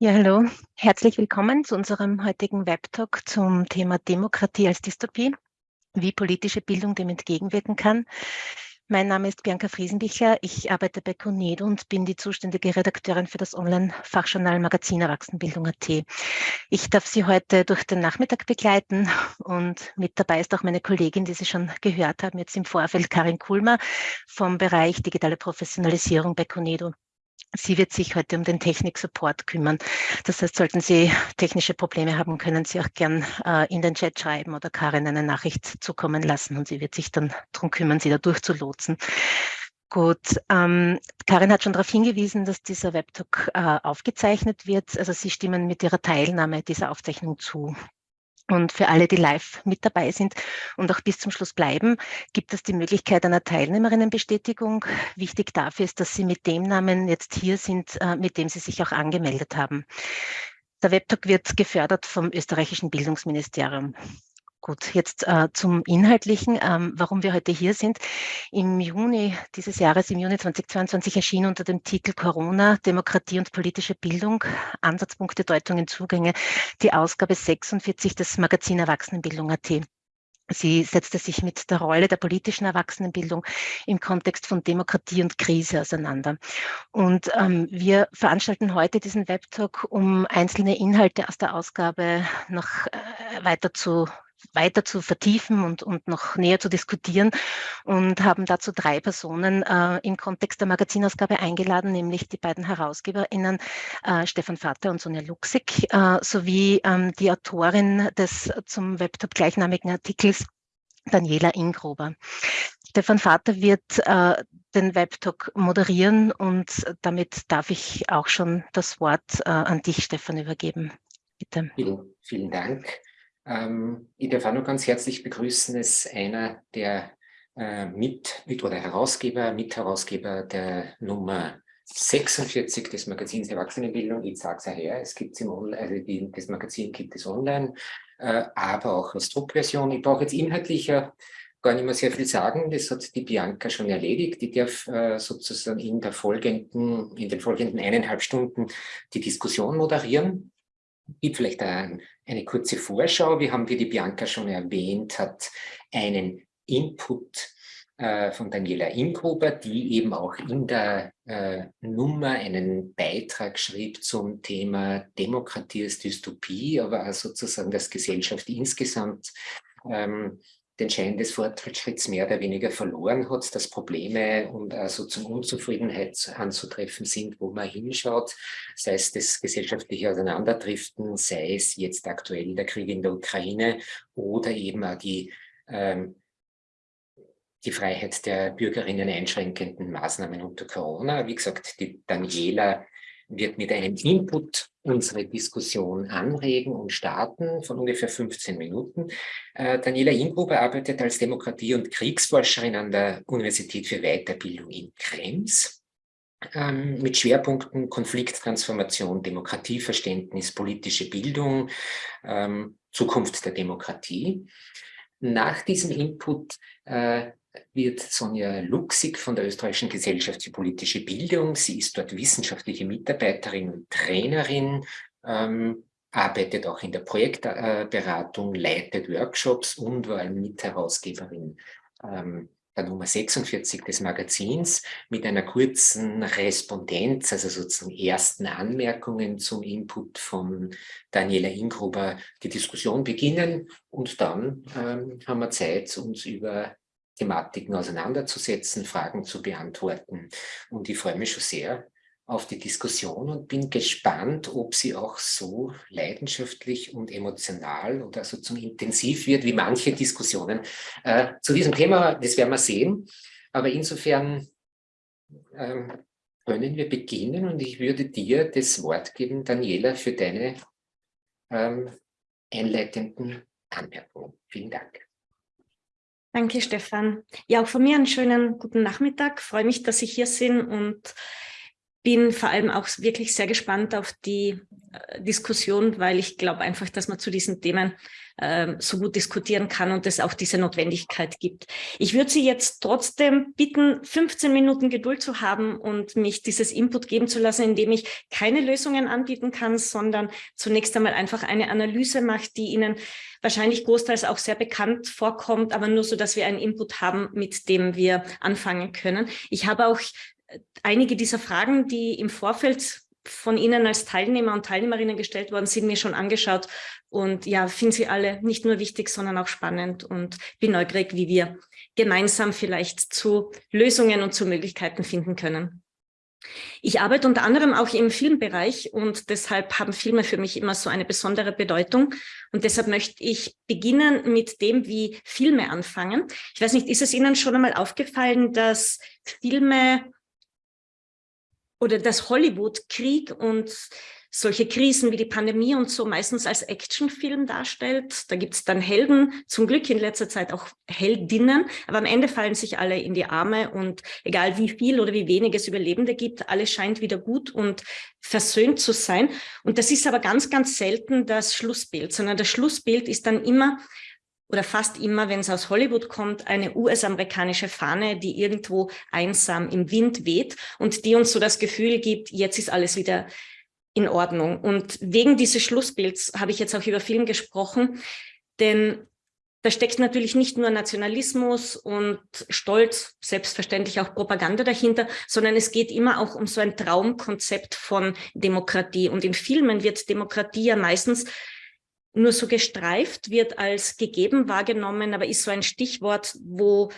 Ja, hallo. Herzlich willkommen zu unserem heutigen Webtalk zum Thema Demokratie als Dystopie, wie politische Bildung dem entgegenwirken kann. Mein Name ist Bianca Friesenbichler. Ich arbeite bei CONEDO und bin die zuständige Redakteurin für das Online-Fachjournal Magazin Erwachsenenbildung.at. Ich darf Sie heute durch den Nachmittag begleiten und mit dabei ist auch meine Kollegin, die Sie schon gehört haben, jetzt im Vorfeld, Karin Kulmer vom Bereich Digitale Professionalisierung bei CONEDO. Sie wird sich heute um den Technik-Support kümmern. Das heißt, sollten Sie technische Probleme haben, können Sie auch gern äh, in den Chat schreiben oder Karin eine Nachricht zukommen lassen und sie wird sich dann darum kümmern, Sie da durchzulotsen. Gut, ähm, Karin hat schon darauf hingewiesen, dass dieser Webtalk äh, aufgezeichnet wird. Also Sie stimmen mit Ihrer Teilnahme dieser Aufzeichnung zu. Und für alle, die live mit dabei sind und auch bis zum Schluss bleiben, gibt es die Möglichkeit einer Teilnehmerinnenbestätigung. Wichtig dafür ist, dass Sie mit dem Namen jetzt hier sind, äh, mit dem Sie sich auch angemeldet haben. Der Webtalk wird gefördert vom österreichischen Bildungsministerium. Gut, jetzt äh, zum Inhaltlichen, ähm, warum wir heute hier sind. Im Juni dieses Jahres, im Juni 2022, erschien unter dem Titel Corona, Demokratie und politische Bildung, Ansatzpunkte, Deutungen, Zugänge, die Ausgabe 46 des Magazin Erwachsenenbildung.at. Sie setzte sich mit der Rolle der politischen Erwachsenenbildung im Kontext von Demokratie und Krise auseinander. Und ähm, wir veranstalten heute diesen Webtalk, um einzelne Inhalte aus der Ausgabe noch äh, weiter zu weiter zu vertiefen und, und noch näher zu diskutieren und haben dazu drei Personen äh, im Kontext der Magazinausgabe eingeladen, nämlich die beiden HerausgeberInnen äh, Stefan Vater und Sonja Luxig äh, sowie ähm, die Autorin des zum Webtop gleichnamigen Artikels Daniela Ingruber. Stefan Vater wird äh, den Webtalk moderieren und damit darf ich auch schon das Wort äh, an dich, Stefan, übergeben. Bitte. Vielen, vielen Dank. Ähm, ich darf auch noch ganz herzlich begrüßen, ist einer der äh, mit, mit oder Herausgeber, Mitherausgeber der Nummer 46 des Magazins Erwachsenenbildung. Ich sage es ja her, es gibt im also die, das Magazin gibt es online, äh, aber auch als Druckversion. Ich brauche jetzt inhaltlicher gar nicht mehr sehr viel sagen. Das hat die Bianca schon erledigt. Ich darf äh, sozusagen in, der folgenden, in den folgenden eineinhalb Stunden die Diskussion moderieren gibt vielleicht ein, eine kurze Vorschau. Wir haben, wie die Bianca schon erwähnt hat, einen Input äh, von Daniela Ingruber, die eben auch in der äh, Nummer einen Beitrag schrieb zum Thema Demokratie als Dystopie, aber auch sozusagen das Gesellschaft insgesamt ähm, den Schein des Fortschritts mehr oder weniger verloren hat, dass Probleme und also zum Unzufriedenheit anzutreffen sind, wo man hinschaut, sei es das gesellschaftliche Auseinanderdriften, sei es jetzt aktuell der Krieg in der Ukraine oder eben auch die, ähm, die Freiheit der Bürgerinnen einschränkenden Maßnahmen unter Corona. Wie gesagt, die Daniela wird mit einem Input unsere Diskussion anregen und starten von ungefähr 15 Minuten. Äh, Daniela Ingruber arbeitet als Demokratie- und Kriegsforscherin an der Universität für Weiterbildung in Krems ähm, mit Schwerpunkten Konflikttransformation, Demokratieverständnis, politische Bildung, ähm, Zukunft der Demokratie. Nach diesem Input äh, wird Sonja Luxig von der Österreichischen Gesellschaft für politische Bildung. Sie ist dort wissenschaftliche Mitarbeiterin und Trainerin, ähm, arbeitet auch in der Projektberatung, leitet Workshops und war Mitherausgeberin ähm, der Nummer 46 des Magazins mit einer kurzen Respondenz, also sozusagen ersten Anmerkungen zum Input von Daniela Ingruber die Diskussion beginnen und dann ähm, haben wir Zeit, uns über Thematiken auseinanderzusetzen, Fragen zu beantworten. Und ich freue mich schon sehr auf die Diskussion und bin gespannt, ob sie auch so leidenschaftlich und emotional oder so zum intensiv wird, wie manche Diskussionen äh, zu diesem Thema. Das werden wir sehen. Aber insofern ähm, können wir beginnen und ich würde dir das Wort geben, Daniela, für deine ähm, einleitenden Anmerkungen. Vielen Dank. Danke, Stefan. Ja, auch von mir einen schönen guten Nachmittag. Freue mich, dass Sie hier sind und bin vor allem auch wirklich sehr gespannt auf die äh, Diskussion, weil ich glaube einfach, dass man zu diesen Themen äh, so gut diskutieren kann und es auch diese Notwendigkeit gibt. Ich würde Sie jetzt trotzdem bitten, 15 Minuten Geduld zu haben und mich dieses Input geben zu lassen, indem ich keine Lösungen anbieten kann, sondern zunächst einmal einfach eine Analyse mache, die Ihnen wahrscheinlich großteils auch sehr bekannt vorkommt, aber nur so, dass wir einen Input haben, mit dem wir anfangen können. Ich habe auch einige dieser Fragen, die im Vorfeld von Ihnen als Teilnehmer und Teilnehmerinnen gestellt worden sind, mir schon angeschaut und ja, finde sie alle nicht nur wichtig, sondern auch spannend und bin neugierig, wie wir gemeinsam vielleicht zu Lösungen und zu Möglichkeiten finden können. Ich arbeite unter anderem auch im Filmbereich und deshalb haben Filme für mich immer so eine besondere Bedeutung. Und deshalb möchte ich beginnen mit dem, wie Filme anfangen. Ich weiß nicht, ist es Ihnen schon einmal aufgefallen, dass Filme oder dass Hollywood Krieg und solche Krisen wie die Pandemie und so meistens als Actionfilm darstellt. Da gibt es dann Helden, zum Glück in letzter Zeit auch Heldinnen, aber am Ende fallen sich alle in die Arme und egal wie viel oder wie wenig es Überlebende gibt, alles scheint wieder gut und versöhnt zu sein. Und das ist aber ganz, ganz selten das Schlussbild, sondern das Schlussbild ist dann immer oder fast immer, wenn es aus Hollywood kommt, eine US-amerikanische Fahne, die irgendwo einsam im Wind weht und die uns so das Gefühl gibt, jetzt ist alles wieder in Ordnung. Und wegen dieses Schlussbilds habe ich jetzt auch über Film gesprochen, denn da steckt natürlich nicht nur Nationalismus und Stolz, selbstverständlich auch Propaganda dahinter, sondern es geht immer auch um so ein Traumkonzept von Demokratie. Und in Filmen wird Demokratie ja meistens nur so gestreift, wird als gegeben wahrgenommen, aber ist so ein Stichwort, wo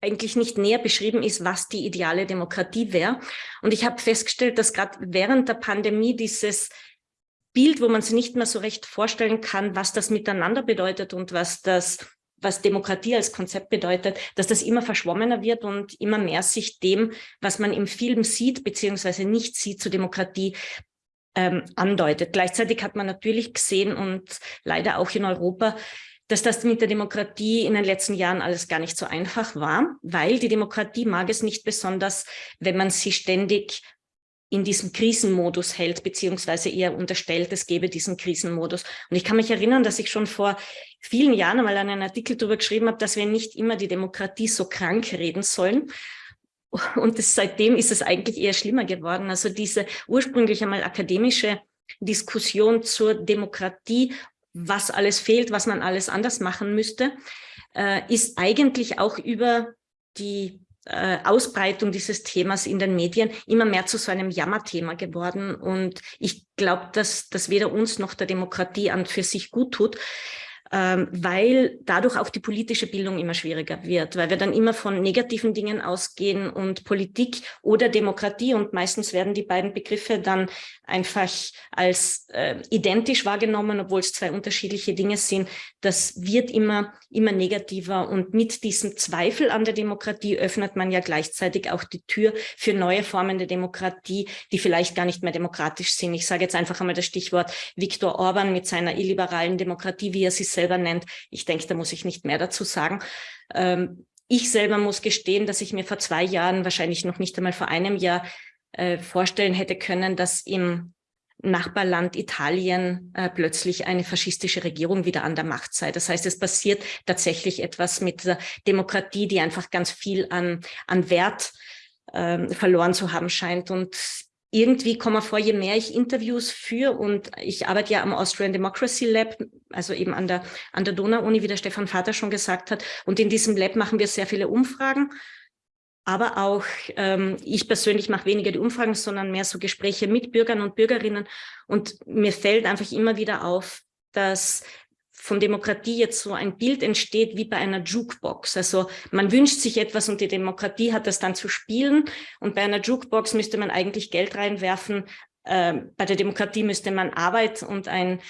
eigentlich nicht näher beschrieben ist, was die ideale Demokratie wäre. Und ich habe festgestellt, dass gerade während der Pandemie dieses Bild, wo man sich nicht mehr so recht vorstellen kann, was das miteinander bedeutet und was das was Demokratie als Konzept bedeutet, dass das immer verschwommener wird und immer mehr sich dem, was man im Film sieht, beziehungsweise nicht sieht, zur Demokratie ähm, andeutet. Gleichzeitig hat man natürlich gesehen und leider auch in Europa, dass das mit der Demokratie in den letzten Jahren alles gar nicht so einfach war, weil die Demokratie mag es nicht besonders, wenn man sie ständig in diesem Krisenmodus hält, beziehungsweise eher unterstellt, es gebe diesen Krisenmodus. Und ich kann mich erinnern, dass ich schon vor vielen Jahren einmal einen Artikel darüber geschrieben habe, dass wir nicht immer die Demokratie so krank reden sollen, und das, seitdem ist es eigentlich eher schlimmer geworden. Also diese ursprünglich einmal akademische Diskussion zur Demokratie, was alles fehlt, was man alles anders machen müsste, äh, ist eigentlich auch über die äh, Ausbreitung dieses Themas in den Medien immer mehr zu so einem Jammerthema geworden. Und ich glaube, dass das weder uns noch der Demokratie an für sich gut tut ähm, weil dadurch auch die politische Bildung immer schwieriger wird, weil wir dann immer von negativen Dingen ausgehen und Politik oder Demokratie und meistens werden die beiden Begriffe dann einfach als äh, identisch wahrgenommen, obwohl es zwei unterschiedliche Dinge sind. Das wird immer, immer negativer und mit diesem Zweifel an der Demokratie öffnet man ja gleichzeitig auch die Tür für neue Formen der Demokratie, die vielleicht gar nicht mehr demokratisch sind. Ich sage jetzt einfach einmal das Stichwort Viktor Orban mit seiner illiberalen Demokratie, wie er sie selber nennt. Ich denke, da muss ich nicht mehr dazu sagen. Ähm, ich selber muss gestehen, dass ich mir vor zwei Jahren, wahrscheinlich noch nicht einmal vor einem Jahr, äh, vorstellen hätte können, dass im Nachbarland Italien äh, plötzlich eine faschistische Regierung wieder an der Macht sei. Das heißt, es passiert tatsächlich etwas mit der Demokratie, die einfach ganz viel an, an Wert äh, verloren zu haben scheint. Und irgendwie komme vor, je mehr ich Interviews führe und ich arbeite ja am Austrian Democracy Lab, also eben an der, an der Donau-Uni, wie der Stefan Vater schon gesagt hat. Und in diesem Lab machen wir sehr viele Umfragen. Aber auch ähm, ich persönlich mache weniger die Umfragen, sondern mehr so Gespräche mit Bürgern und Bürgerinnen. Und mir fällt einfach immer wieder auf, dass von Demokratie jetzt so ein Bild entsteht wie bei einer Jukebox. Also man wünscht sich etwas und die Demokratie hat das dann zu spielen. Und bei einer Jukebox müsste man eigentlich Geld reinwerfen. Äh, bei der Demokratie müsste man Arbeit und ein,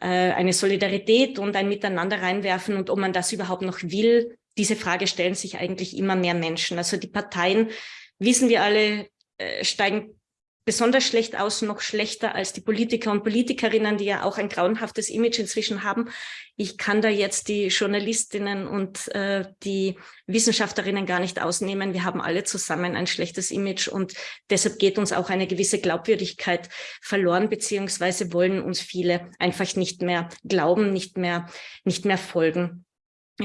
äh, eine Solidarität und ein Miteinander reinwerfen. Und ob man das überhaupt noch will, diese Frage stellen sich eigentlich immer mehr Menschen. Also die Parteien, wissen wir alle, äh, steigen besonders schlecht aus, noch schlechter als die Politiker und Politikerinnen, die ja auch ein grauenhaftes Image inzwischen haben. Ich kann da jetzt die Journalistinnen und äh, die Wissenschaftlerinnen gar nicht ausnehmen. Wir haben alle zusammen ein schlechtes Image und deshalb geht uns auch eine gewisse Glaubwürdigkeit verloren, beziehungsweise wollen uns viele einfach nicht mehr glauben, nicht mehr, nicht mehr folgen.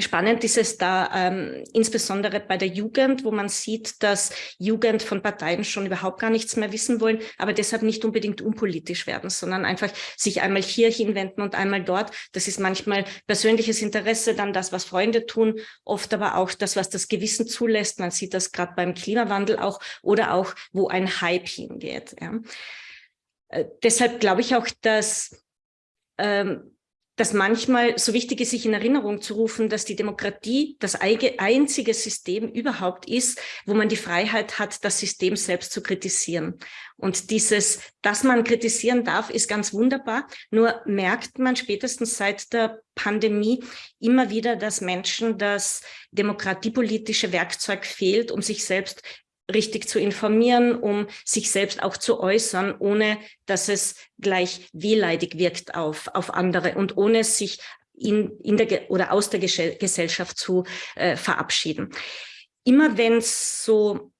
Spannend ist es da ähm, insbesondere bei der Jugend, wo man sieht, dass Jugend von Parteien schon überhaupt gar nichts mehr wissen wollen, aber deshalb nicht unbedingt unpolitisch werden, sondern einfach sich einmal hier hinwenden und einmal dort. Das ist manchmal persönliches Interesse, dann das, was Freunde tun, oft aber auch das, was das Gewissen zulässt. Man sieht das gerade beim Klimawandel auch oder auch, wo ein Hype hingeht. Ja. Äh, deshalb glaube ich auch, dass ähm, dass manchmal so wichtig ist, sich in Erinnerung zu rufen, dass die Demokratie das einzige System überhaupt ist, wo man die Freiheit hat, das System selbst zu kritisieren. Und dieses, dass man kritisieren darf, ist ganz wunderbar. Nur merkt man spätestens seit der Pandemie immer wieder, dass Menschen das demokratiepolitische Werkzeug fehlt, um sich selbst richtig zu informieren, um sich selbst auch zu äußern, ohne dass es gleich wehleidig wirkt auf, auf andere und ohne sich in, in der oder aus der Gesellschaft zu äh, verabschieden. Immer wenn es so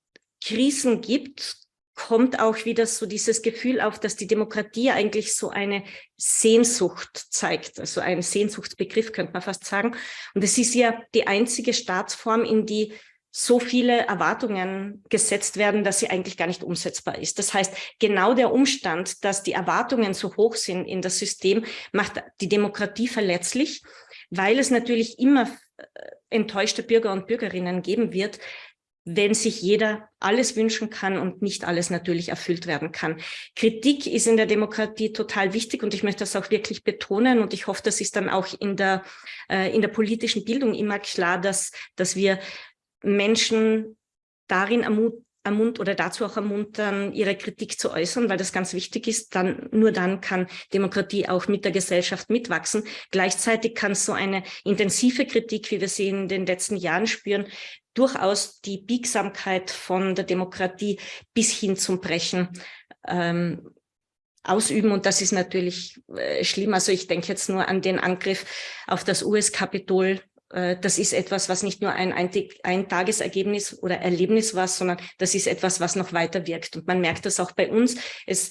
Krisen gibt, kommt auch wieder so dieses Gefühl auf, dass die Demokratie eigentlich so eine Sehnsucht zeigt, also ein Sehnsuchtsbegriff könnte man fast sagen. Und es ist ja die einzige Staatsform, in die so viele Erwartungen gesetzt werden, dass sie eigentlich gar nicht umsetzbar ist. Das heißt, genau der Umstand, dass die Erwartungen so hoch sind in das System, macht die Demokratie verletzlich, weil es natürlich immer äh, enttäuschte Bürger und Bürgerinnen geben wird, wenn sich jeder alles wünschen kann und nicht alles natürlich erfüllt werden kann. Kritik ist in der Demokratie total wichtig und ich möchte das auch wirklich betonen und ich hoffe, das ist dann auch in der, äh, in der politischen Bildung immer klar, dass, dass wir Menschen darin ermutigen, ermunt oder dazu auch ermuntern, ihre Kritik zu äußern, weil das ganz wichtig ist. Dann, nur dann kann Demokratie auch mit der Gesellschaft mitwachsen. Gleichzeitig kann so eine intensive Kritik, wie wir sie in den letzten Jahren spüren, durchaus die Biegsamkeit von der Demokratie bis hin zum Brechen ähm, ausüben. Und das ist natürlich äh, schlimm. Also ich denke jetzt nur an den Angriff auf das US-Kapitol das ist etwas, was nicht nur ein Eintagesergebnis oder Erlebnis war, sondern das ist etwas, was noch weiter wirkt. Und man merkt das auch bei uns. Es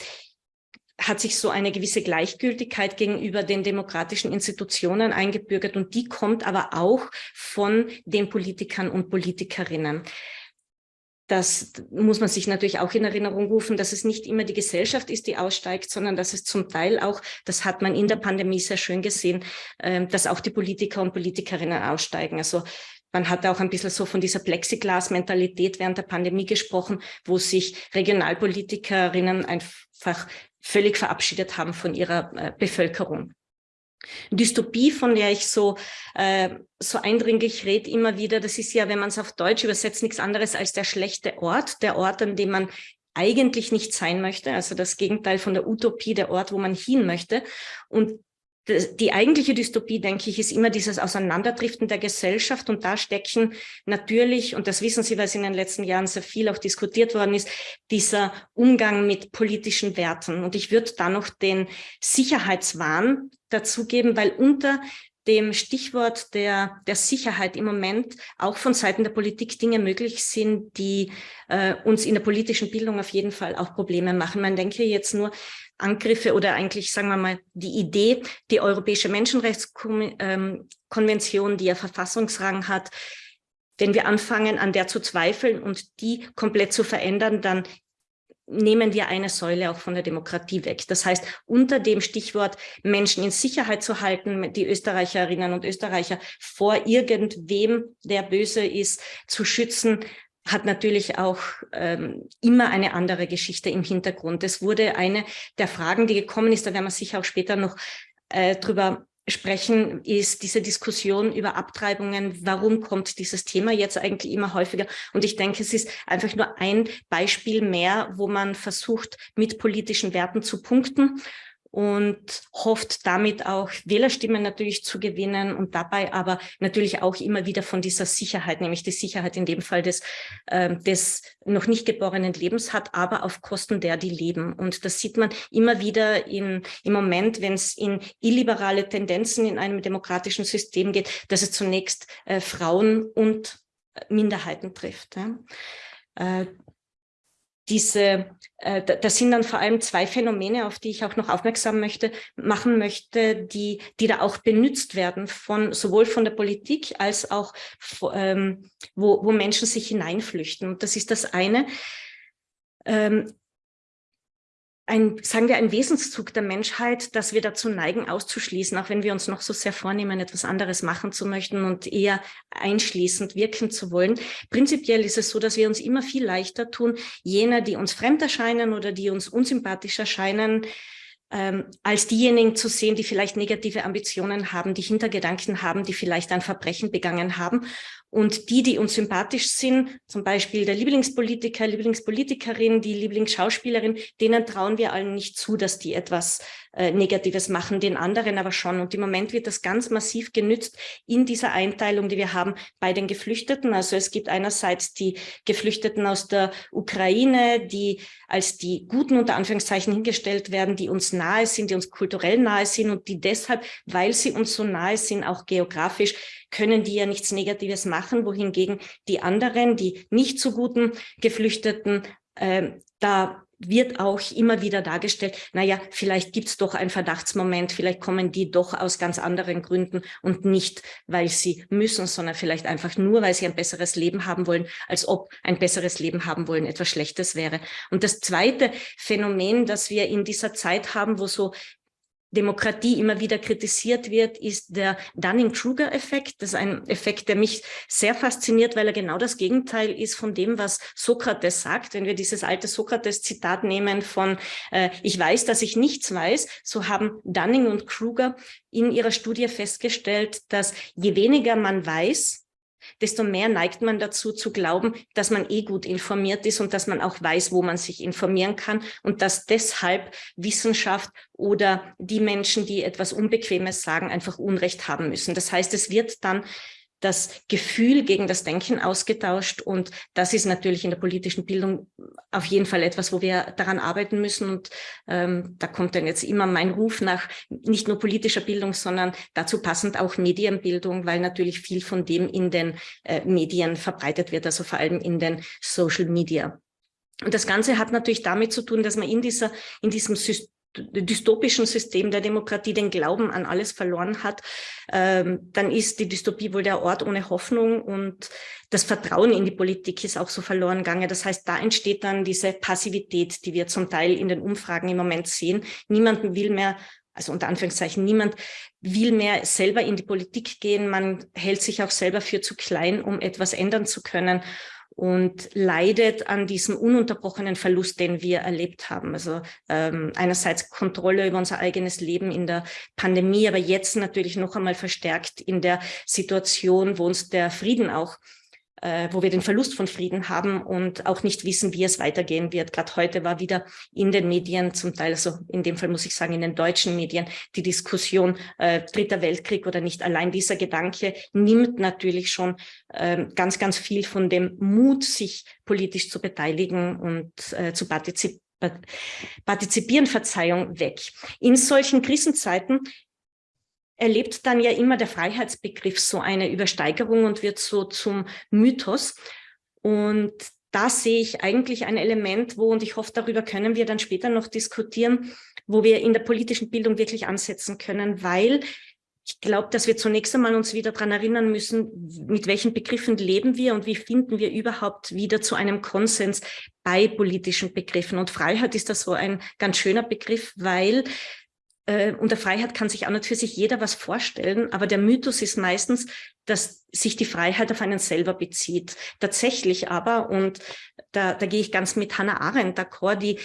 hat sich so eine gewisse Gleichgültigkeit gegenüber den demokratischen Institutionen eingebürgert und die kommt aber auch von den Politikern und Politikerinnen das muss man sich natürlich auch in Erinnerung rufen, dass es nicht immer die Gesellschaft ist, die aussteigt, sondern dass es zum Teil auch, das hat man in der Pandemie sehr schön gesehen, ähm, dass auch die Politiker und Politikerinnen aussteigen. Also man hat auch ein bisschen so von dieser Plexiglas-Mentalität während der Pandemie gesprochen, wo sich Regionalpolitikerinnen einfach völlig verabschiedet haben von ihrer äh, Bevölkerung. Dystopie, von der ich so, äh, so eindringlich rede immer wieder, das ist ja, wenn man es auf Deutsch übersetzt, nichts anderes als der schlechte Ort, der Ort, an dem man eigentlich nicht sein möchte, also das Gegenteil von der Utopie, der Ort, wo man hin möchte. Und die eigentliche Dystopie, denke ich, ist immer dieses Auseinanderdriften der Gesellschaft und da stecken natürlich, und das wissen Sie, weil es in den letzten Jahren sehr viel auch diskutiert worden ist, dieser Umgang mit politischen Werten. Und ich würde da noch den Sicherheitswahn dazugeben, weil unter dem Stichwort der, der Sicherheit im Moment auch von Seiten der Politik Dinge möglich sind, die äh, uns in der politischen Bildung auf jeden Fall auch Probleme machen. Man denke jetzt nur Angriffe oder eigentlich, sagen wir mal, die Idee, die Europäische Menschenrechtskonvention, ähm, die ja Verfassungsrang hat, wenn wir anfangen, an der zu zweifeln und die komplett zu verändern, dann nehmen wir eine Säule auch von der Demokratie weg. Das heißt, unter dem Stichwort Menschen in Sicherheit zu halten, die Österreicherinnen und Österreicher vor irgendwem, der böse ist, zu schützen, hat natürlich auch ähm, immer eine andere Geschichte im Hintergrund. Es wurde eine der Fragen, die gekommen ist, da werden wir sicher auch später noch äh, drüber sprechen, ist diese Diskussion über Abtreibungen. Warum kommt dieses Thema jetzt eigentlich immer häufiger? Und ich denke, es ist einfach nur ein Beispiel mehr, wo man versucht, mit politischen Werten zu punkten und hofft damit auch Wählerstimmen natürlich zu gewinnen und dabei aber natürlich auch immer wieder von dieser Sicherheit, nämlich die Sicherheit in dem Fall des, äh, des noch nicht geborenen Lebens hat, aber auf Kosten der, die leben. Und das sieht man immer wieder in, im Moment, wenn es in illiberale Tendenzen in einem demokratischen System geht, dass es zunächst äh, Frauen und Minderheiten trifft. Ja. Äh, diese, äh, das sind dann vor allem zwei Phänomene, auf die ich auch noch aufmerksam möchte, machen möchte, die, die da auch benutzt werden von sowohl von der Politik als auch ähm, wo, wo Menschen sich hineinflüchten. Und das ist das eine. Ähm, ein, sagen wir, ein Wesenszug der Menschheit, dass wir dazu neigen, auszuschließen, auch wenn wir uns noch so sehr vornehmen, etwas anderes machen zu möchten und eher einschließend wirken zu wollen. Prinzipiell ist es so, dass wir uns immer viel leichter tun, jene, die uns fremd erscheinen oder die uns unsympathisch erscheinen, ähm, als diejenigen zu sehen, die vielleicht negative Ambitionen haben, die Hintergedanken haben, die vielleicht ein Verbrechen begangen haben. Und die, die uns sympathisch sind, zum Beispiel der Lieblingspolitiker, Lieblingspolitikerin, die Lieblingsschauspielerin, denen trauen wir allen nicht zu, dass die etwas äh, Negatives machen, den anderen aber schon. Und im Moment wird das ganz massiv genützt in dieser Einteilung, die wir haben bei den Geflüchteten. Also es gibt einerseits die Geflüchteten aus der Ukraine, die als die Guten unter Anführungszeichen hingestellt werden, die uns nahe sind, die uns kulturell nahe sind und die deshalb, weil sie uns so nahe sind, auch geografisch, können die ja nichts Negatives machen, wohingegen die anderen, die nicht so guten Geflüchteten, äh, da wird auch immer wieder dargestellt, naja, vielleicht gibt es doch einen Verdachtsmoment, vielleicht kommen die doch aus ganz anderen Gründen und nicht, weil sie müssen, sondern vielleicht einfach nur, weil sie ein besseres Leben haben wollen, als ob ein besseres Leben haben wollen etwas Schlechtes wäre. Und das zweite Phänomen, das wir in dieser Zeit haben, wo so Demokratie immer wieder kritisiert wird, ist der Dunning-Kruger-Effekt. Das ist ein Effekt, der mich sehr fasziniert, weil er genau das Gegenteil ist von dem, was Sokrates sagt. Wenn wir dieses alte Sokrates-Zitat nehmen von äh, ich weiß, dass ich nichts weiß, so haben Dunning und Kruger in ihrer Studie festgestellt, dass je weniger man weiß, desto mehr neigt man dazu zu glauben, dass man eh gut informiert ist und dass man auch weiß, wo man sich informieren kann und dass deshalb Wissenschaft oder die Menschen, die etwas Unbequemes sagen, einfach Unrecht haben müssen. Das heißt, es wird dann das Gefühl gegen das Denken ausgetauscht. Und das ist natürlich in der politischen Bildung auf jeden Fall etwas, wo wir daran arbeiten müssen. Und ähm, da kommt dann jetzt immer mein Ruf nach nicht nur politischer Bildung, sondern dazu passend auch Medienbildung, weil natürlich viel von dem in den äh, Medien verbreitet wird, also vor allem in den Social Media. Und das Ganze hat natürlich damit zu tun, dass man in, dieser, in diesem System dystopischen System der Demokratie den Glauben an alles verloren hat, ähm, dann ist die Dystopie wohl der Ort ohne Hoffnung und das Vertrauen in die Politik ist auch so verloren gegangen. Das heißt, da entsteht dann diese Passivität, die wir zum Teil in den Umfragen im Moment sehen. Niemand will mehr also unter Anführungszeichen, niemand will mehr selber in die Politik gehen. Man hält sich auch selber für zu klein, um etwas ändern zu können und leidet an diesem ununterbrochenen Verlust, den wir erlebt haben. Also ähm, einerseits Kontrolle über unser eigenes Leben in der Pandemie, aber jetzt natürlich noch einmal verstärkt in der Situation, wo uns der Frieden auch äh, wo wir den Verlust von Frieden haben und auch nicht wissen, wie es weitergehen wird. Gerade heute war wieder in den Medien, zum Teil, also in dem Fall muss ich sagen, in den deutschen Medien, die Diskussion äh, Dritter Weltkrieg oder nicht. Allein dieser Gedanke nimmt natürlich schon äh, ganz, ganz viel von dem Mut, sich politisch zu beteiligen und äh, zu partizipieren partizipieren, Verzeihung, weg. In solchen Krisenzeiten erlebt dann ja immer der Freiheitsbegriff so eine Übersteigerung und wird so zum Mythos. Und da sehe ich eigentlich ein Element, wo, und ich hoffe, darüber können wir dann später noch diskutieren, wo wir in der politischen Bildung wirklich ansetzen können, weil ich glaube, dass wir zunächst einmal uns wieder daran erinnern müssen, mit welchen Begriffen leben wir und wie finden wir überhaupt wieder zu einem Konsens bei politischen Begriffen. Und Freiheit ist das so ein ganz schöner Begriff, weil äh, unter Freiheit kann sich auch sich jeder was vorstellen, aber der Mythos ist meistens, dass sich die Freiheit auf einen selber bezieht. Tatsächlich aber, und da, da gehe ich ganz mit Hannah Arendt d'accord, die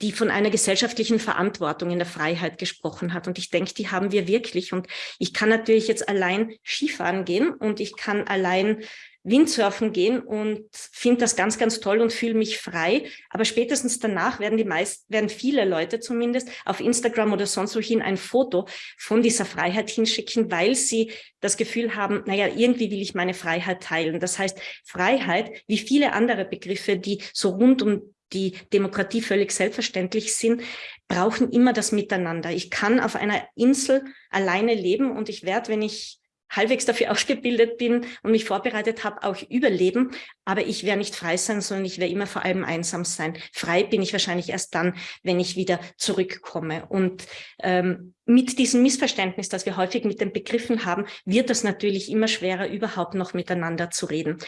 die von einer gesellschaftlichen Verantwortung in der Freiheit gesprochen hat. Und ich denke, die haben wir wirklich. Und ich kann natürlich jetzt allein Skifahren gehen und ich kann allein Windsurfen gehen und finde das ganz, ganz toll und fühle mich frei. Aber spätestens danach werden die meisten, werden viele Leute zumindest auf Instagram oder sonst wohin ein Foto von dieser Freiheit hinschicken, weil sie das Gefühl haben, naja, irgendwie will ich meine Freiheit teilen. Das heißt, Freiheit, wie viele andere Begriffe, die so rund um die Demokratie völlig selbstverständlich sind, brauchen immer das Miteinander. Ich kann auf einer Insel alleine leben und ich werde, wenn ich halbwegs dafür ausgebildet bin und mich vorbereitet habe, auch überleben. Aber ich werde nicht frei sein, sondern ich werde immer vor allem einsam sein. Frei bin ich wahrscheinlich erst dann, wenn ich wieder zurückkomme. Und ähm, mit diesem Missverständnis, das wir häufig mit den Begriffen haben, wird es natürlich immer schwerer, überhaupt noch miteinander zu reden.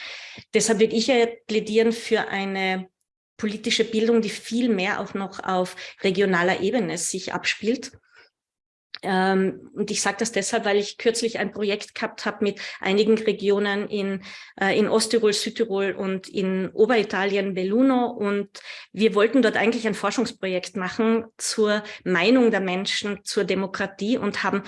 Deshalb würde ich ja plädieren für eine politische Bildung, die viel mehr auch noch auf regionaler Ebene sich abspielt. Ähm, und ich sage das deshalb, weil ich kürzlich ein Projekt gehabt habe mit einigen Regionen in, äh, in Osttirol, Südtirol und in Oberitalien, Belluno. Und wir wollten dort eigentlich ein Forschungsprojekt machen zur Meinung der Menschen zur Demokratie und haben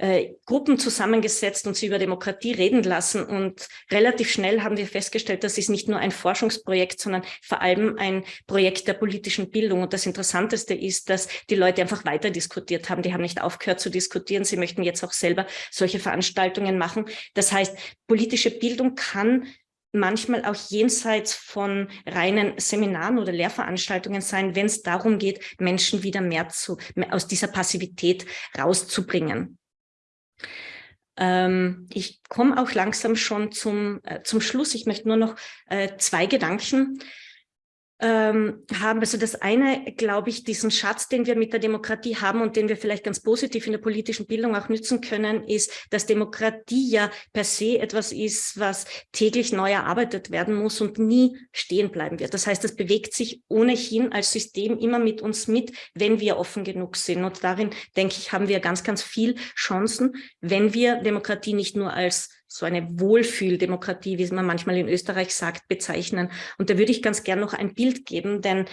äh, Gruppen zusammengesetzt und sie über Demokratie reden lassen. Und relativ schnell haben wir festgestellt, das ist nicht nur ein Forschungsprojekt, sondern vor allem ein Projekt der politischen Bildung. Und das Interessanteste ist, dass die Leute einfach weiter diskutiert haben. Die haben nicht aufgehört zu diskutieren. Sie möchten jetzt auch selber solche Veranstaltungen machen. Das heißt, politische Bildung kann manchmal auch jenseits von reinen Seminaren oder Lehrveranstaltungen sein, wenn es darum geht, Menschen wieder mehr zu, aus dieser Passivität rauszubringen. Ähm, ich komme auch langsam schon zum, äh, zum Schluss. Ich möchte nur noch äh, zwei Gedanken ähm, haben. Also das eine, glaube ich, diesen Schatz, den wir mit der Demokratie haben und den wir vielleicht ganz positiv in der politischen Bildung auch nützen können, ist, dass Demokratie ja per se etwas ist, was täglich neu erarbeitet werden muss und nie stehen bleiben wird. Das heißt, es bewegt sich ohnehin als System immer mit uns mit, wenn wir offen genug sind. Und darin, denke ich, haben wir ganz, ganz viel Chancen, wenn wir Demokratie nicht nur als so eine Wohlfühldemokratie, wie man manchmal in Österreich sagt, bezeichnen. Und da würde ich ganz gern noch ein Bild geben, denn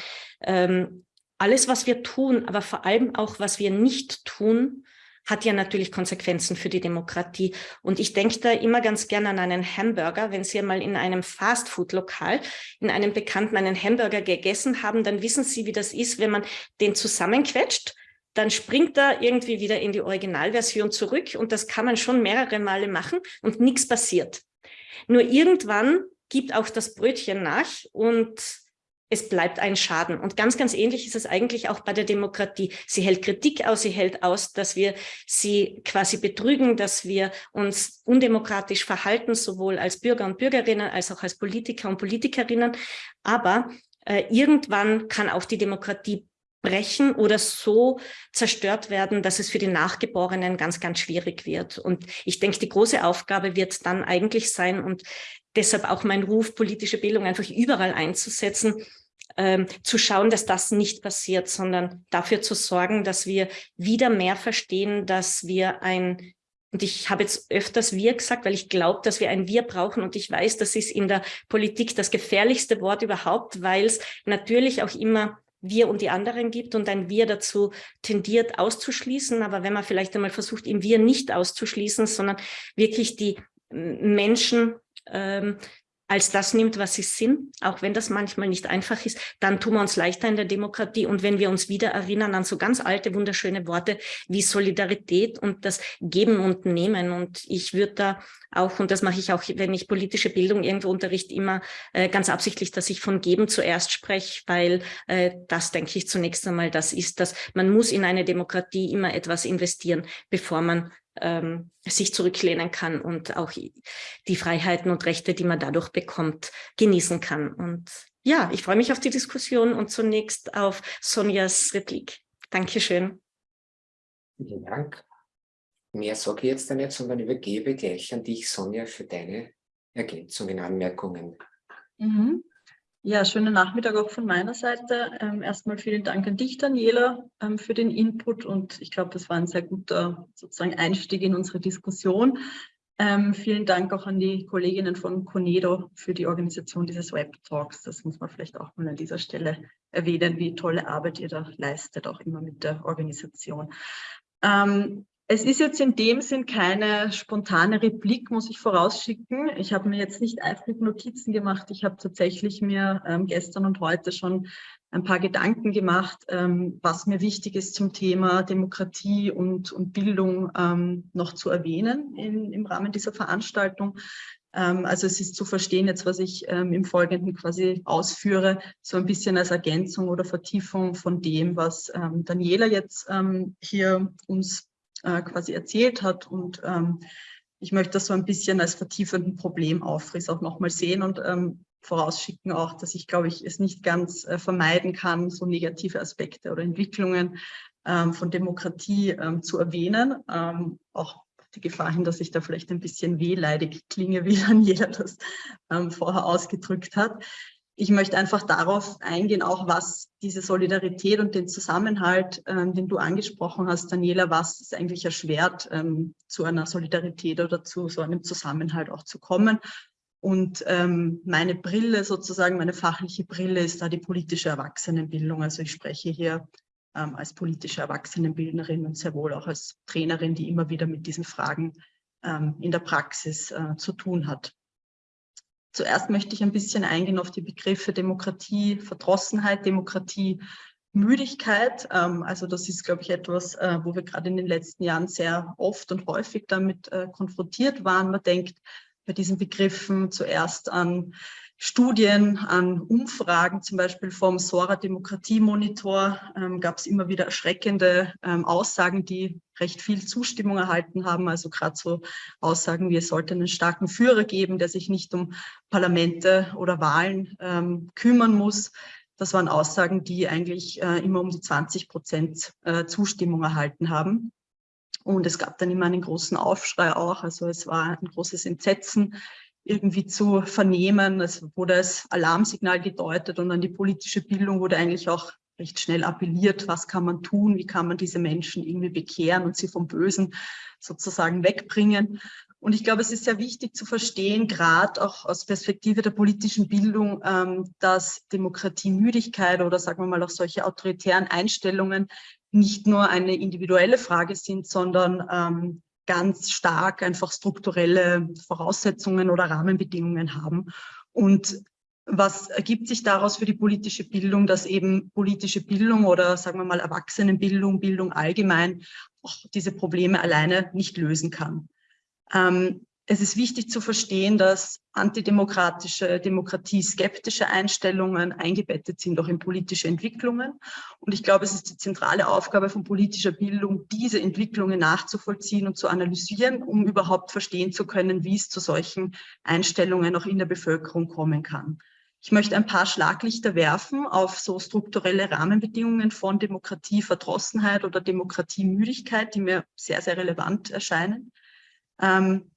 ähm, alles, was wir tun, aber vor allem auch, was wir nicht tun, hat ja natürlich Konsequenzen für die Demokratie. Und ich denke da immer ganz gern an einen Hamburger. Wenn Sie mal in einem Fastfood-Lokal, in einem Bekannten einen Hamburger gegessen haben, dann wissen Sie, wie das ist, wenn man den zusammenquetscht dann springt er irgendwie wieder in die Originalversion zurück und das kann man schon mehrere Male machen und nichts passiert. Nur irgendwann gibt auch das Brötchen nach und es bleibt ein Schaden. Und ganz, ganz ähnlich ist es eigentlich auch bei der Demokratie. Sie hält Kritik aus, sie hält aus, dass wir sie quasi betrügen, dass wir uns undemokratisch verhalten, sowohl als Bürger und Bürgerinnen als auch als Politiker und Politikerinnen. Aber äh, irgendwann kann auch die Demokratie brechen oder so zerstört werden, dass es für die Nachgeborenen ganz, ganz schwierig wird. Und ich denke, die große Aufgabe wird dann eigentlich sein und deshalb auch mein Ruf, politische Bildung einfach überall einzusetzen, ähm, zu schauen, dass das nicht passiert, sondern dafür zu sorgen, dass wir wieder mehr verstehen, dass wir ein und ich habe jetzt öfters wir gesagt, weil ich glaube, dass wir ein wir brauchen. Und ich weiß, das ist in der Politik das gefährlichste Wort überhaupt, weil es natürlich auch immer wir und die anderen gibt und ein wir dazu tendiert auszuschließen. Aber wenn man vielleicht einmal versucht, im wir nicht auszuschließen, sondern wirklich die Menschen ähm, als das nimmt, was sie sind, auch wenn das manchmal nicht einfach ist, dann tun wir uns leichter in der Demokratie. Und wenn wir uns wieder erinnern an so ganz alte, wunderschöne Worte wie Solidarität und das Geben und Nehmen. Und ich würde da auch, und das mache ich auch, wenn ich politische Bildung irgendwo unterrichte, immer äh, ganz absichtlich, dass ich von Geben zuerst spreche, weil äh, das, denke ich, zunächst einmal das ist, dass man muss in eine Demokratie immer etwas investieren, bevor man ähm, sich zurücklehnen kann und auch die Freiheiten und Rechte, die man dadurch bekommt, genießen kann. Und ja, ich freue mich auf die Diskussion und zunächst auf Sonjas Replik. Dankeschön. Vielen Dank. Mehr sage ich jetzt nicht, sondern übergebe gleich an dich, Sonja, für deine Ergänzungen, Anmerkungen. Mhm. Ja, schönen Nachmittag auch von meiner Seite. Ähm, erstmal vielen Dank an dich, Daniela, ähm, für den Input und ich glaube, das war ein sehr guter sozusagen Einstieg in unsere Diskussion. Ähm, vielen Dank auch an die Kolleginnen von Conedo für die Organisation dieses Web-Talks. Das muss man vielleicht auch mal an dieser Stelle erwähnen, wie tolle Arbeit ihr da leistet, auch immer mit der Organisation. Ähm, Es ist jetzt in dem Sinn keine spontane Replik, muss ich vorausschicken. Ich habe mir jetzt nicht eifrig Notizen gemacht. Ich habe tatsächlich mir ähm, gestern und heute schon ein paar Gedanken gemacht, ähm, was mir wichtig ist zum Thema Demokratie und, und Bildung ähm, noch zu erwähnen in, im Rahmen dieser Veranstaltung. Ähm, also es ist zu verstehen jetzt, was ich ähm, im Folgenden quasi ausführe, so ein bisschen als Ergänzung oder Vertiefung von dem, was ähm, Daniela jetzt hier uns äh, quasi erzählt hat. Und ähm, ich möchte das so ein bisschen als vertiefenden Problemaufriss auch nochmal sehen und ähm, vorausschicken auch, dass ich, glaube ich, es nicht ganz äh, vermeiden kann, so negative Aspekte oder Entwicklungen ähm, von Demokratie ähm, zu erwähnen. Ähm, auch die Gefahr hin, dass ich da vielleicht ein bisschen wehleidig klinge, wie jeder das ähm, vorher ausgedrückt hat ich möchte einfach darauf eingehen, auch was diese Solidarität und den Zusammenhalt, ähm, den du angesprochen hast, Daniela, was es eigentlich erschwert, ähm, zu einer Solidarität oder zu so einem Zusammenhalt auch zu kommen. Und ähm, meine Brille sozusagen, meine fachliche Brille ist da die politische Erwachsenenbildung. Also ich spreche hier ähm, als politische Erwachsenenbildnerin und sehr wohl auch als Trainerin, die immer wieder mit diesen Fragen ähm, in der Praxis äh, zu tun hat. Zuerst möchte ich ein bisschen eingehen auf die Begriffe Demokratie, Verdrossenheit, Demokratie, Müdigkeit. Ähm, also das ist, glaube ich, etwas, äh, wo wir gerade in den letzten Jahren sehr oft und häufig damit äh, konfrontiert waren. Man denkt bei diesen Begriffen zuerst an Studien, an Umfragen, zum Beispiel vom Sora Demokratiemonitor, ähm, gab es immer wieder erschreckende ähm, Aussagen, die recht viel Zustimmung erhalten haben. Also gerade so Aussagen wie, es sollte einen starken Führer geben, der sich nicht um Parlamente oder Wahlen ähm, kümmern muss. Das waren Aussagen, die eigentlich äh, immer um die 20 Prozent äh, Zustimmung erhalten haben. Und es gab dann immer einen großen Aufschrei auch. Also es war ein großes Entsetzen irgendwie zu vernehmen. Es wurde als Alarmsignal gedeutet und an die politische Bildung wurde eigentlich auch recht schnell appelliert, was kann man tun, wie kann man diese Menschen irgendwie bekehren und sie vom Bösen sozusagen wegbringen. Und ich glaube, es ist sehr wichtig zu verstehen, gerade auch aus Perspektive der politischen Bildung, ähm, dass Demokratiemüdigkeit oder sagen wir mal auch solche autoritären Einstellungen nicht nur eine individuelle Frage sind, sondern ähm, ganz stark einfach strukturelle Voraussetzungen oder Rahmenbedingungen haben. Und was ergibt sich daraus für die politische Bildung, dass eben politische Bildung oder sagen wir mal Erwachsenenbildung, Bildung allgemein auch diese Probleme alleine nicht lösen kann. Ähm, es ist wichtig zu verstehen, dass antidemokratische, demokratieskeptische Einstellungen eingebettet sind auch in politische Entwicklungen. Und ich glaube, es ist die zentrale Aufgabe von politischer Bildung, diese Entwicklungen nachzuvollziehen und zu analysieren, um überhaupt verstehen zu können, wie es zu solchen Einstellungen auch in der Bevölkerung kommen kann. Ich möchte ein paar Schlaglichter werfen auf so strukturelle Rahmenbedingungen von Demokratieverdrossenheit oder Demokratiemüdigkeit, die mir sehr, sehr relevant erscheinen. Ähm,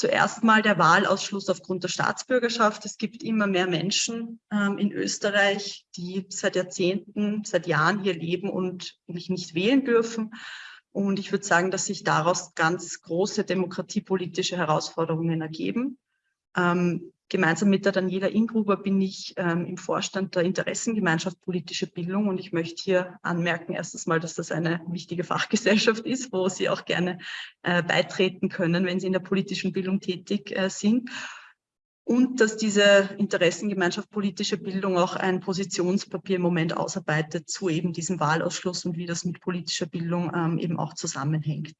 zuerst mal der Wahlausschluss aufgrund der Staatsbürgerschaft. Es gibt immer mehr Menschen ähm, in Österreich, die seit Jahrzehnten, seit Jahren hier leben und nicht wählen dürfen. Und ich würde sagen, dass sich daraus ganz große demokratiepolitische Herausforderungen ergeben. Ähm, Gemeinsam mit der Daniela Ingruber bin ich ähm, im Vorstand der Interessengemeinschaft Politische Bildung und ich möchte hier anmerken, erstens mal, dass das eine wichtige Fachgesellschaft ist, wo Sie auch gerne äh, beitreten können, wenn Sie in der politischen Bildung tätig äh, sind. Und dass diese Interessengemeinschaft politische Bildung auch ein Positionspapier im Moment ausarbeitet zu eben diesem Wahlausschluss und wie das mit politischer Bildung ähm, eben auch zusammenhängt.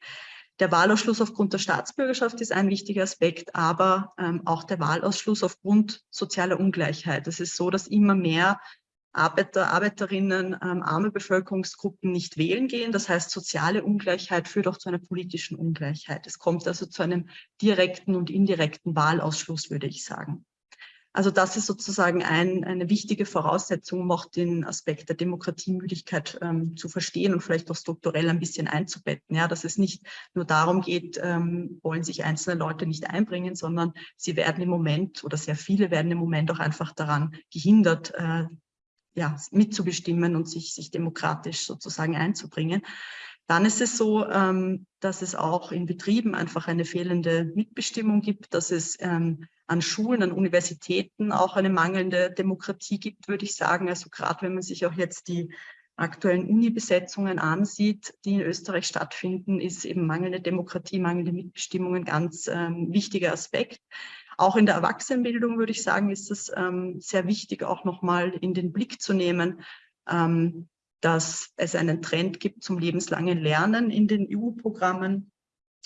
Der Wahlausschluss aufgrund der Staatsbürgerschaft ist ein wichtiger Aspekt, aber ähm, auch der Wahlausschluss aufgrund sozialer Ungleichheit. Es ist so, dass immer mehr Arbeiter, Arbeiterinnen, ähm, arme Bevölkerungsgruppen nicht wählen gehen. Das heißt, soziale Ungleichheit führt auch zu einer politischen Ungleichheit. Es kommt also zu einem direkten und indirekten Wahlausschluss, würde ich sagen. Also das ist sozusagen ein, eine wichtige Voraussetzung, um auch den Aspekt der Demokratiemüdigkeit ähm, zu verstehen und vielleicht auch strukturell ein bisschen einzubetten. Ja, dass es nicht nur darum geht, ähm, wollen sich einzelne Leute nicht einbringen, sondern sie werden im Moment oder sehr viele werden im Moment auch einfach daran gehindert, äh, ja, mitzubestimmen und sich, sich demokratisch sozusagen einzubringen. Dann ist es so, ähm, dass es auch in Betrieben einfach eine fehlende Mitbestimmung gibt, dass es ähm, an Schulen, an Universitäten auch eine mangelnde Demokratie gibt, würde ich sagen. Also gerade wenn man sich auch jetzt die aktuellen Uni-Besetzungen ansieht, die in Österreich stattfinden, ist eben mangelnde Demokratie, mangelnde Mitbestimmung ein ganz ähm, wichtiger Aspekt. Auch in der Erwachsenenbildung würde ich sagen, ist es sehr wichtig, auch nochmal in den Blick zu nehmen, dass es einen Trend gibt zum lebenslangen Lernen in den EU-Programmen,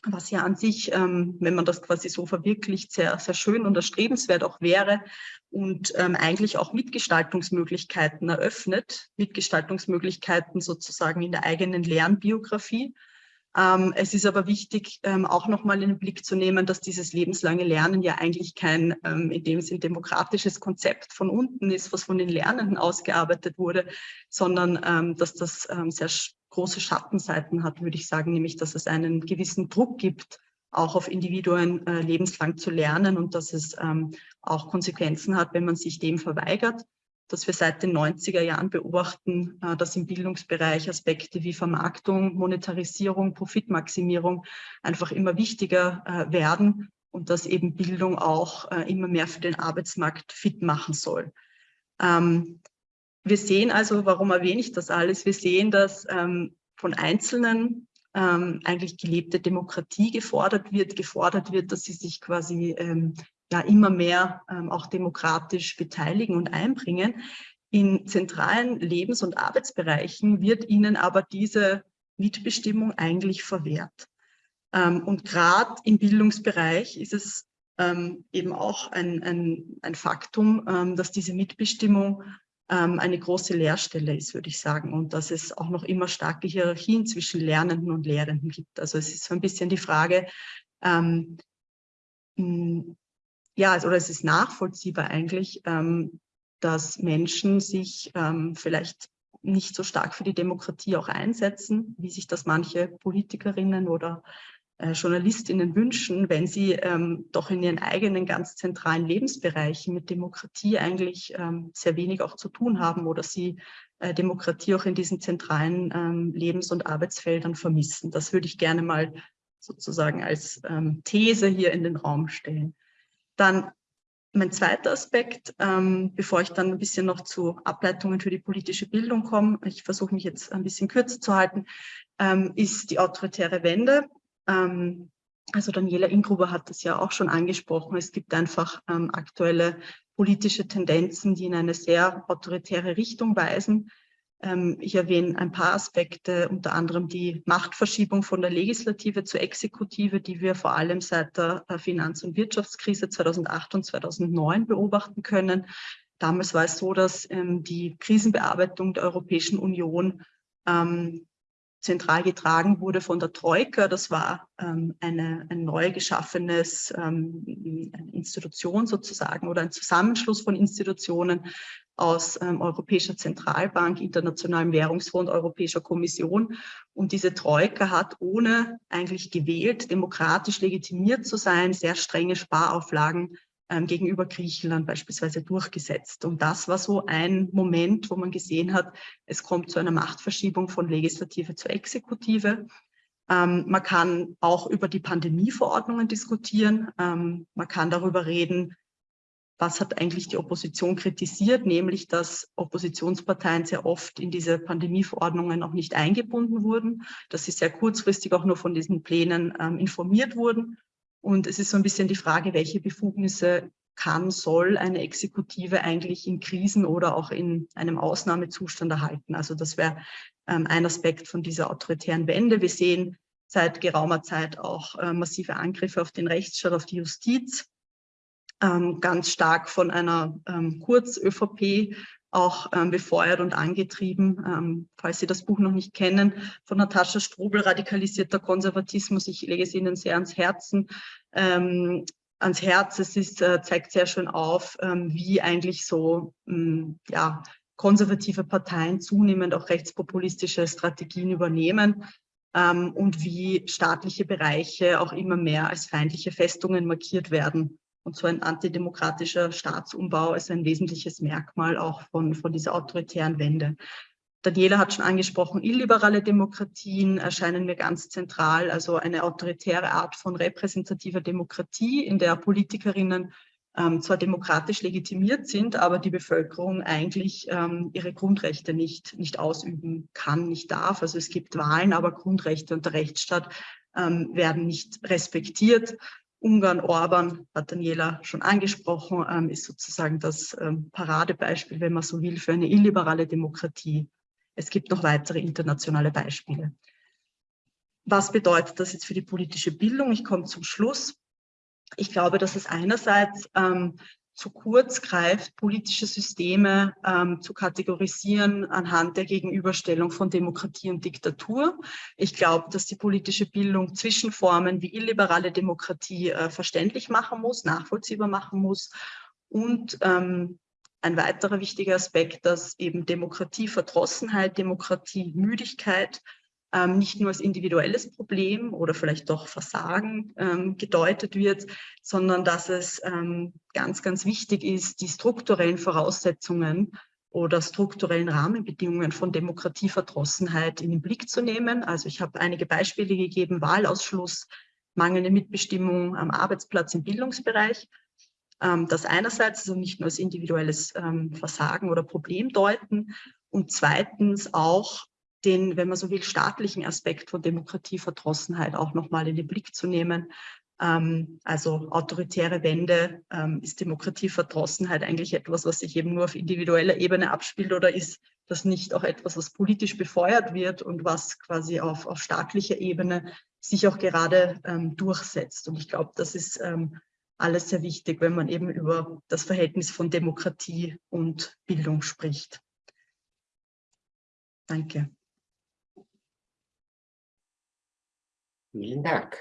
was ja an sich, ähm, wenn man das quasi so verwirklicht, sehr, sehr schön und erstrebenswert auch wäre und ähm, eigentlich auch Mitgestaltungsmöglichkeiten eröffnet, Mitgestaltungsmöglichkeiten sozusagen in der eigenen Lernbiografie. Ähm, es ist aber wichtig, ähm, auch nochmal in den Blick zu nehmen, dass dieses lebenslange Lernen ja eigentlich kein ähm, in dem Sinn demokratisches Konzept von unten ist, was von den Lernenden ausgearbeitet wurde, sondern dass das sehr große Schattenseiten hat, würde ich sagen, nämlich dass es einen gewissen Druck gibt, auch auf Individuen äh, lebenslang zu lernen und dass es auch Konsequenzen hat, wenn man sich dem verweigert dass wir seit den 90er Jahren beobachten, äh, dass im Bildungsbereich Aspekte wie Vermarktung, Monetarisierung, Profitmaximierung einfach immer wichtiger äh, werden und dass eben Bildung auch äh, immer mehr für den Arbeitsmarkt fit machen soll. Ähm, wir sehen also, warum erwähne ich das alles? Wir sehen, dass ähm, von Einzelnen ähm, eigentlich gelebte Demokratie gefordert wird, gefordert wird, dass sie sich quasi ja immer mehr ähm, auch demokratisch beteiligen und einbringen. In zentralen Lebens- und Arbeitsbereichen wird ihnen aber diese Mitbestimmung eigentlich verwehrt. Ähm, und gerade im Bildungsbereich ist es ähm, eben auch ein, ein, ein Faktum, ähm, dass diese Mitbestimmung ähm, eine große Leerstelle ist, würde ich sagen, und dass es auch noch immer starke Hierarchien zwischen Lernenden und Lehrenden gibt. Also es ist so ein bisschen die Frage, ähm, ja, also, oder es ist nachvollziehbar eigentlich, ähm, dass Menschen sich ähm, vielleicht nicht so stark für die Demokratie auch einsetzen, wie sich das manche Politikerinnen oder äh, Journalistinnen wünschen, wenn sie ähm, doch in ihren eigenen ganz zentralen Lebensbereichen mit Demokratie eigentlich ähm, sehr wenig auch zu tun haben oder sie äh, Demokratie auch in diesen zentralen ähm, Lebens- und Arbeitsfeldern vermissen. Das würde ich gerne mal sozusagen als ähm, These hier in den Raum stellen. Dann mein zweiter Aspekt, ähm, bevor ich dann ein bisschen noch zu Ableitungen für die politische Bildung komme, ich versuche mich jetzt ein bisschen kürzer zu halten, ähm, ist die autoritäre Wende. Ähm, also Daniela Ingruber hat das ja auch schon angesprochen. Es gibt einfach ähm, aktuelle politische Tendenzen, die in eine sehr autoritäre Richtung weisen. Ähm, ich erwähne ein paar Aspekte, unter anderem die Machtverschiebung von der Legislative zur Exekutive, die wir vor allem seit der Finanz- und Wirtschaftskrise 2008 und 2009 beobachten können. Damals war es so, dass ähm, die Krisenbearbeitung der Europäischen Union ähm, zentral getragen wurde von der Troika. Das war eine, ein neu geschaffenes Institution sozusagen oder ein Zusammenschluss von Institutionen aus ähm, Europäischer Zentralbank, Internationalem Währungsfonds, Europäischer Kommission. Und diese Troika hat, ohne eigentlich gewählt, demokratisch legitimiert zu sein, sehr strenge Sparauflagen ähm, gegenüber Griechenland beispielsweise durchgesetzt. Und das war so ein Moment, wo man gesehen hat, es kommt zu einer Machtverschiebung von Legislative zur Exekutive. Ähm, man kann auch über die Pandemieverordnungen diskutieren. Ähm, man kann darüber reden, was hat eigentlich die Opposition kritisiert, nämlich dass Oppositionsparteien sehr oft in diese Pandemieverordnungen auch nicht eingebunden wurden, dass sie sehr kurzfristig auch nur von diesen Plänen ähm, informiert wurden und es ist so ein bisschen die Frage, welche Befugnisse kann, soll eine Exekutive eigentlich in Krisen oder auch in einem Ausnahmezustand erhalten. Also das wäre ähm, ein Aspekt von dieser autoritären Wende. Wir sehen seit geraumer Zeit auch äh, massive Angriffe auf den Rechtsstaat, auf die Justiz, ganz stark von einer ähm, Kurz-ÖVP auch ähm, befeuert und angetrieben. Ähm, falls Sie das Buch noch nicht kennen, von Natascha Strobel, Radikalisierter Konservatismus. Ich lege es Ihnen sehr ans Herzen. Ähm, ans Herz. Es ist, äh, zeigt sehr schön auf, ähm, wie eigentlich so ähm, ja, konservative Parteien zunehmend auch rechtspopulistische Strategien übernehmen ähm, und wie staatliche Bereiche auch immer mehr als feindliche Festungen markiert werden. Und so ein antidemokratischer Staatsumbau ist ein wesentliches Merkmal auch von, von dieser autoritären Wende. Daniela hat schon angesprochen, illiberale Demokratien erscheinen mir ganz zentral, also eine autoritäre Art von repräsentativer Demokratie, in der Politikerinnen ähm, zwar demokratisch legitimiert sind, aber die Bevölkerung eigentlich ähm, ihre Grundrechte nicht, nicht ausüben kann, nicht darf. Also es gibt Wahlen, aber Grundrechte und der Rechtsstaat ähm, werden nicht respektiert. Ungarn, Orban, hat Daniela schon angesprochen, ähm, ist sozusagen das ähm, Paradebeispiel, wenn man so will, für eine illiberale Demokratie. Es gibt noch weitere internationale Beispiele. Was bedeutet das jetzt für die politische Bildung? Ich komme zum Schluss. Ich glaube, dass es einerseits ähm, zu kurz greift, politische Systeme ähm, zu kategorisieren anhand der Gegenüberstellung von Demokratie und Diktatur. Ich glaube, dass die politische Bildung Zwischenformen wie illiberale Demokratie äh, verständlich machen muss, nachvollziehbar machen muss und ähm, ein weiterer wichtiger Aspekt, dass eben Demokratieverdrossenheit, Demokratiemüdigkeit ähm, nicht nur als individuelles Problem oder vielleicht doch Versagen ähm, gedeutet wird, sondern dass es ähm, ganz, ganz wichtig ist, die strukturellen Voraussetzungen oder strukturellen Rahmenbedingungen von Demokratieverdrossenheit in den Blick zu nehmen. Also ich habe einige Beispiele gegeben, Wahlausschluss, mangelnde Mitbestimmung am Arbeitsplatz im Bildungsbereich. Ähm, das einerseits also nicht nur als individuelles ähm, Versagen oder Problem deuten und zweitens auch den, wenn man so will, staatlichen Aspekt von Demokratieverdrossenheit auch nochmal in den Blick zu nehmen. Ähm, also autoritäre Wende, ähm, ist Demokratieverdrossenheit eigentlich etwas, was sich eben nur auf individueller Ebene abspielt oder ist das nicht auch etwas, was politisch befeuert wird und was quasi auf, auf staatlicher Ebene sich auch gerade ähm, durchsetzt. Und ich glaube, das ist ähm, alles sehr wichtig, wenn man eben über das Verhältnis von Demokratie und Bildung spricht. Danke. Vielen Dank.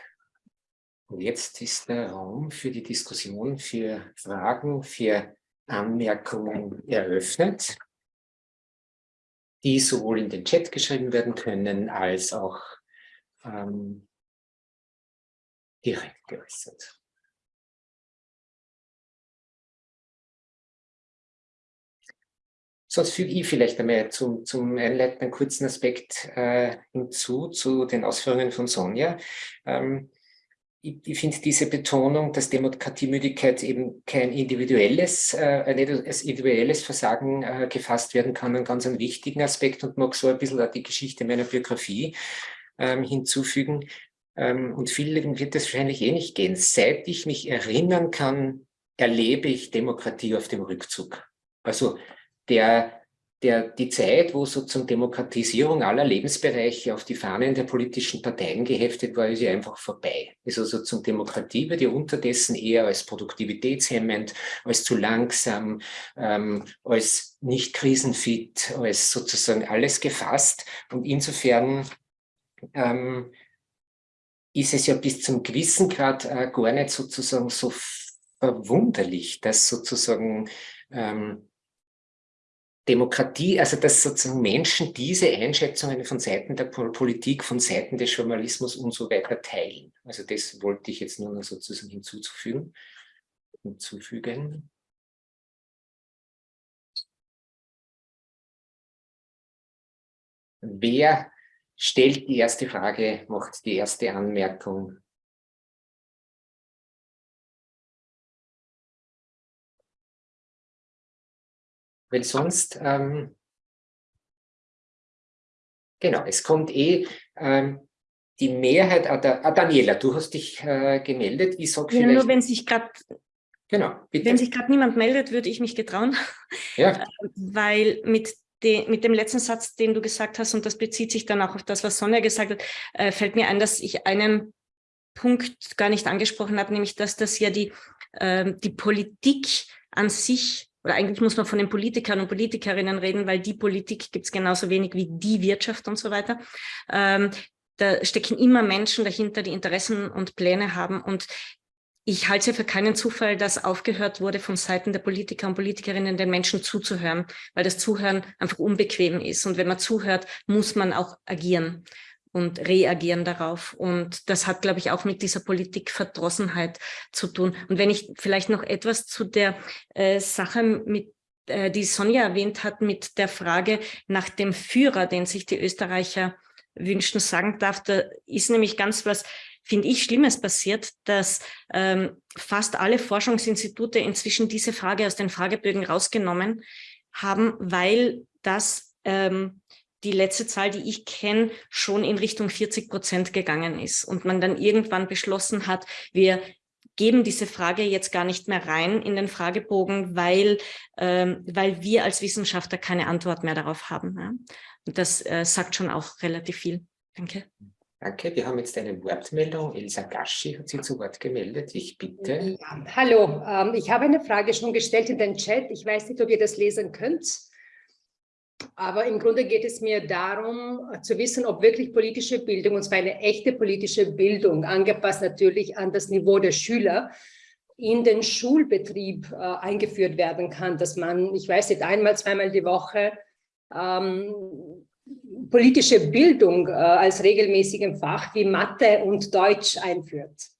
Und jetzt ist der Raum für die Diskussion, für Fragen, für Anmerkungen eröffnet, die sowohl in den Chat geschrieben werden können, als auch ähm, direkt geäußert. Sonst füge ich vielleicht einmal zum, zum Einleiten einen kurzen Aspekt äh, hinzu, zu den Ausführungen von Sonja. Ähm, ich, ich finde diese Betonung, dass Demokratiemüdigkeit eben kein individuelles, äh, nicht als individuelles Versagen äh, gefasst werden kann, einen ganz einen wichtigen Aspekt und mag so ein bisschen auch die Geschichte meiner Biografie ähm, hinzufügen. Ähm, und vielen wird es wahrscheinlich eh nicht gehen. Seit ich mich erinnern kann, erlebe ich Demokratie auf dem Rückzug. Also der, der, die Zeit, wo sozusagen Demokratisierung aller Lebensbereiche auf die Fahnen der politischen Parteien geheftet war, ist ja einfach vorbei. Ist also sozusagen Demokratie wird ja unterdessen eher als produktivitätshemmend, als zu langsam, ähm, als nicht krisenfit, als sozusagen alles gefasst. Und insofern ähm, ist es ja bis zum gewissen Grad äh, gar nicht sozusagen so verwunderlich, dass sozusagen ähm, Demokratie, also dass sozusagen Menschen diese Einschätzungen von Seiten der Politik, von Seiten des Journalismus und so weiter teilen. Also das wollte ich jetzt nur noch sozusagen hinzuzufügen, hinzufügen. Wer stellt die erste Frage, macht die erste Anmerkung? Weil sonst, ähm, genau, es kommt eh ähm, die Mehrheit, ah, ah, Daniela, du hast dich äh, gemeldet, ich sage ja, Nur wenn sich gerade genau, wenn sich gerade niemand meldet, würde ich mich getrauen, ja. Weil mit mit dem letzten Satz, den du gesagt hast, und das bezieht sich dann auch auf das, was Sonja gesagt hat, äh, fällt mir ein, dass ich einen Punkt gar nicht angesprochen habe, nämlich dass das ja die, äh, die Politik an sich oder eigentlich muss man von den Politikern und Politikerinnen reden, weil die Politik gibt es genauso wenig wie die Wirtschaft und so weiter. Ähm, da stecken immer Menschen dahinter, die Interessen und Pläne haben und ich halte es ja für keinen Zufall, dass aufgehört wurde von Seiten der Politiker und Politikerinnen, den Menschen zuzuhören, weil das Zuhören einfach unbequem ist. Und wenn man zuhört, muss man auch agieren und reagieren darauf. Und das hat, glaube ich, auch mit dieser Politikverdrossenheit zu tun. Und wenn ich vielleicht noch etwas zu der äh, Sache mit äh, die Sonja erwähnt hat, mit der Frage nach dem Führer, den sich die Österreicher wünschen, sagen darf, da ist nämlich ganz was finde ich, Schlimmes passiert, dass ähm, fast alle Forschungsinstitute inzwischen diese Frage aus den Fragebögen rausgenommen haben, weil das ähm, die letzte Zahl, die ich kenne, schon in Richtung 40 Prozent gegangen ist und man dann irgendwann beschlossen hat, wir geben diese Frage jetzt gar nicht mehr rein in den Fragebogen, weil, ähm, weil wir als Wissenschaftler keine Antwort mehr darauf haben. Ja? Und das äh, sagt schon auch relativ viel. Danke. Danke. Wir haben jetzt eine Wortmeldung. Elsa Gaschi hat sich zu Wort gemeldet. Ich bitte. Ja, hallo, ähm, ich habe eine Frage schon gestellt in den Chat. Ich weiß nicht, ob ihr das lesen könnt. Aber im Grunde geht es mir darum, zu wissen, ob wirklich politische Bildung, und zwar eine echte politische Bildung, angepasst natürlich an das Niveau der Schüler, in den Schulbetrieb äh, eingeführt werden kann, dass man, ich weiß nicht, einmal, zweimal die Woche ähm, politische Bildung äh, als regelmäßigen Fach wie Mathe und Deutsch einführt.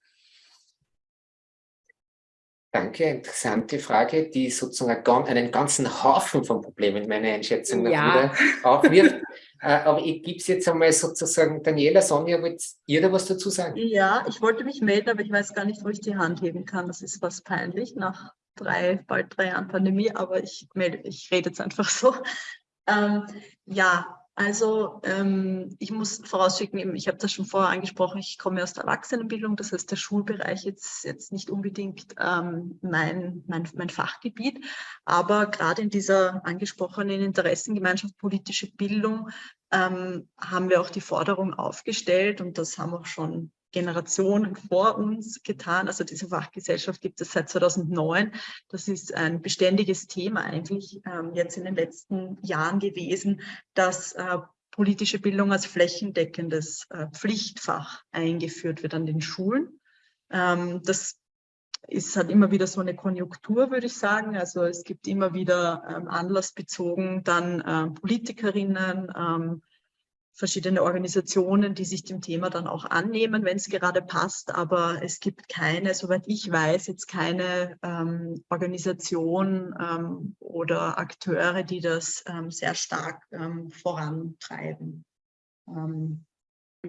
Danke, interessante Frage, die sozusagen einen ganzen Haufen von Problemen, meine Einschätzung, ja. wieder aufwirft. Äh, aber ich gebe es jetzt einmal sozusagen, Daniela, Sonja, wollt ihr da was dazu sagen? Ja, ich wollte mich melden, aber ich weiß gar nicht, wo ich die Hand heben kann. Das ist was peinlich nach drei, bald drei Jahren Pandemie, aber ich melde, ich rede jetzt einfach so. Ähm, ja, also ähm, ich muss vorausschicken, ich habe das schon vorher angesprochen, ich komme aus der Erwachsenenbildung, das heißt der Schulbereich ist jetzt nicht unbedingt ähm, mein, mein, mein Fachgebiet, aber gerade in dieser angesprochenen Interessengemeinschaft politische Bildung ähm, haben wir auch die Forderung aufgestellt und das haben auch schon Generationen vor uns getan. Also diese Fachgesellschaft gibt es seit 2009. Das ist ein beständiges Thema eigentlich ähm, jetzt in den letzten Jahren gewesen, dass äh, politische Bildung als flächendeckendes äh, Pflichtfach eingeführt wird an den Schulen. Ähm, das ist halt immer wieder so eine Konjunktur, würde ich sagen. Also es gibt immer wieder ähm, anlassbezogen dann äh, Politikerinnen, ähm, verschiedene Organisationen, die sich dem Thema dann auch annehmen, wenn es gerade passt. Aber es gibt keine, soweit ich weiß, jetzt keine ähm, Organisation ähm, oder Akteure, die das ähm, sehr stark ähm, vorantreiben.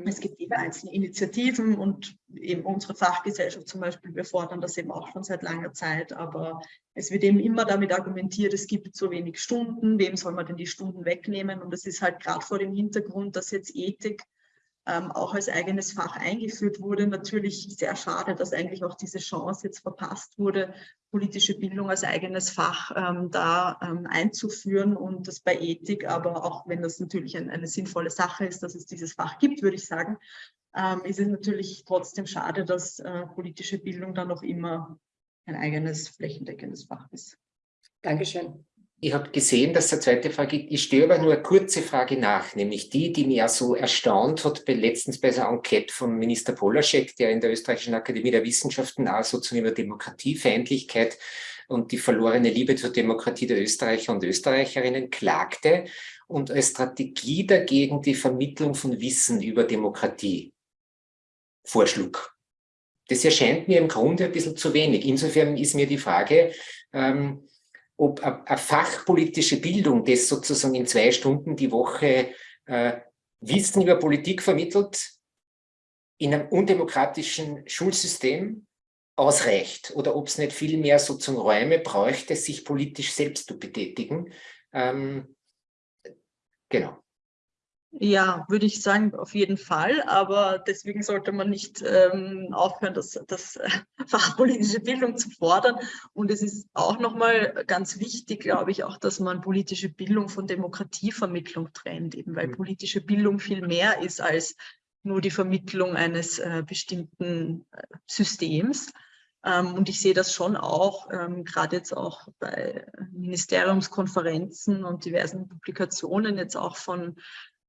Es gibt eben einzelne Initiativen und eben unsere Fachgesellschaft zum Beispiel, wir fordern das eben auch schon seit langer Zeit, aber es wird eben immer damit argumentiert, es gibt zu wenig Stunden, wem soll man denn die Stunden wegnehmen? Und es ist halt gerade vor dem Hintergrund, dass jetzt Ethik ähm, auch als eigenes Fach eingeführt wurde. Natürlich sehr schade, dass eigentlich auch diese Chance jetzt verpasst wurde, politische Bildung als eigenes Fach ähm, da ähm, einzuführen und das bei Ethik, aber auch wenn das natürlich ein, eine sinnvolle Sache ist, dass es dieses Fach gibt, würde ich sagen, ähm, ist es natürlich trotzdem schade, dass äh, politische Bildung dann noch immer ein eigenes flächendeckendes Fach ist. Dankeschön. Ich habe gesehen, dass der zweite Frage, ich stelle aber nur eine kurze Frage nach, nämlich die, die mir so erstaunt hat, bei, letztens bei der Enquete von Minister Polaschek, der in der Österreichischen Akademie der Wissenschaften auch sozusagen über Demokratiefeindlichkeit und die verlorene Liebe zur Demokratie der Österreicher und Österreicherinnen klagte und als Strategie dagegen die Vermittlung von Wissen über Demokratie vorschlug. Das erscheint mir im Grunde ein bisschen zu wenig. Insofern ist mir die Frage, ähm, ob eine fachpolitische Bildung, das sozusagen in zwei Stunden die Woche äh, Wissen über Politik vermittelt, in einem undemokratischen Schulsystem ausreicht oder ob es nicht viel mehr sozusagen Räume bräuchte, sich politisch selbst zu betätigen. Ähm, genau. Ja, würde ich sagen, auf jeden Fall. Aber deswegen sollte man nicht ähm, aufhören, das, das äh, fachpolitische Bildung zu fordern. Und es ist auch nochmal ganz wichtig, glaube ich, auch, dass man politische Bildung von Demokratievermittlung trennt, eben weil mhm. politische Bildung viel mehr ist als nur die Vermittlung eines äh, bestimmten äh, Systems. Ähm, und ich sehe das schon auch, ähm, gerade jetzt auch bei Ministeriumskonferenzen und diversen Publikationen jetzt auch von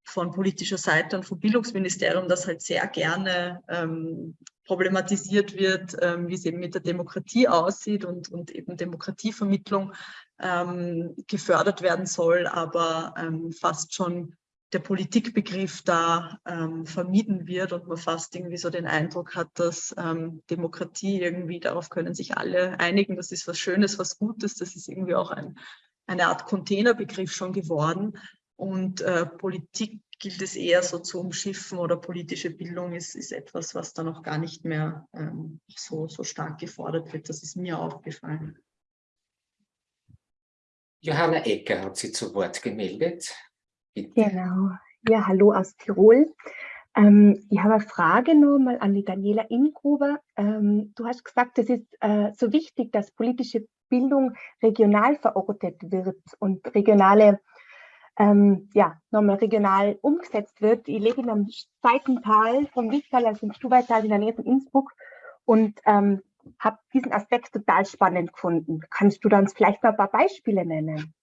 von politischer Seite und vom Bildungsministerium, das halt sehr gerne ähm, problematisiert wird, ähm, wie es eben mit der Demokratie aussieht und, und eben Demokratievermittlung ähm, gefördert werden soll, aber ähm, fast schon der Politikbegriff da ähm, vermieden wird und man fast irgendwie so den Eindruck hat, dass ähm, Demokratie irgendwie, darauf können sich alle einigen, das ist was Schönes, was Gutes, das ist irgendwie auch ein, eine Art Containerbegriff schon geworden. Und äh, Politik gilt es eher so zu umschiffen oder politische Bildung ist, ist etwas, was da noch gar nicht mehr ähm, so, so stark gefordert wird. Das ist mir aufgefallen. Johanna Ecker hat sich zu Wort gemeldet. Bitte. Genau. Ja, hallo aus Tirol. Ähm, ich habe eine Frage nochmal an die Daniela Ingruber. Ähm, du hast gesagt, es ist äh, so wichtig, dass politische Bildung regional verortet wird und regionale ähm, ja, nochmal regional umgesetzt wird. Ich lebe in einem Seitental vom Wichtal, also im Stuweital in der Nähe von Innsbruck und ähm, habe diesen Aspekt total spannend gefunden. Kannst du uns vielleicht mal ein paar Beispiele nennen?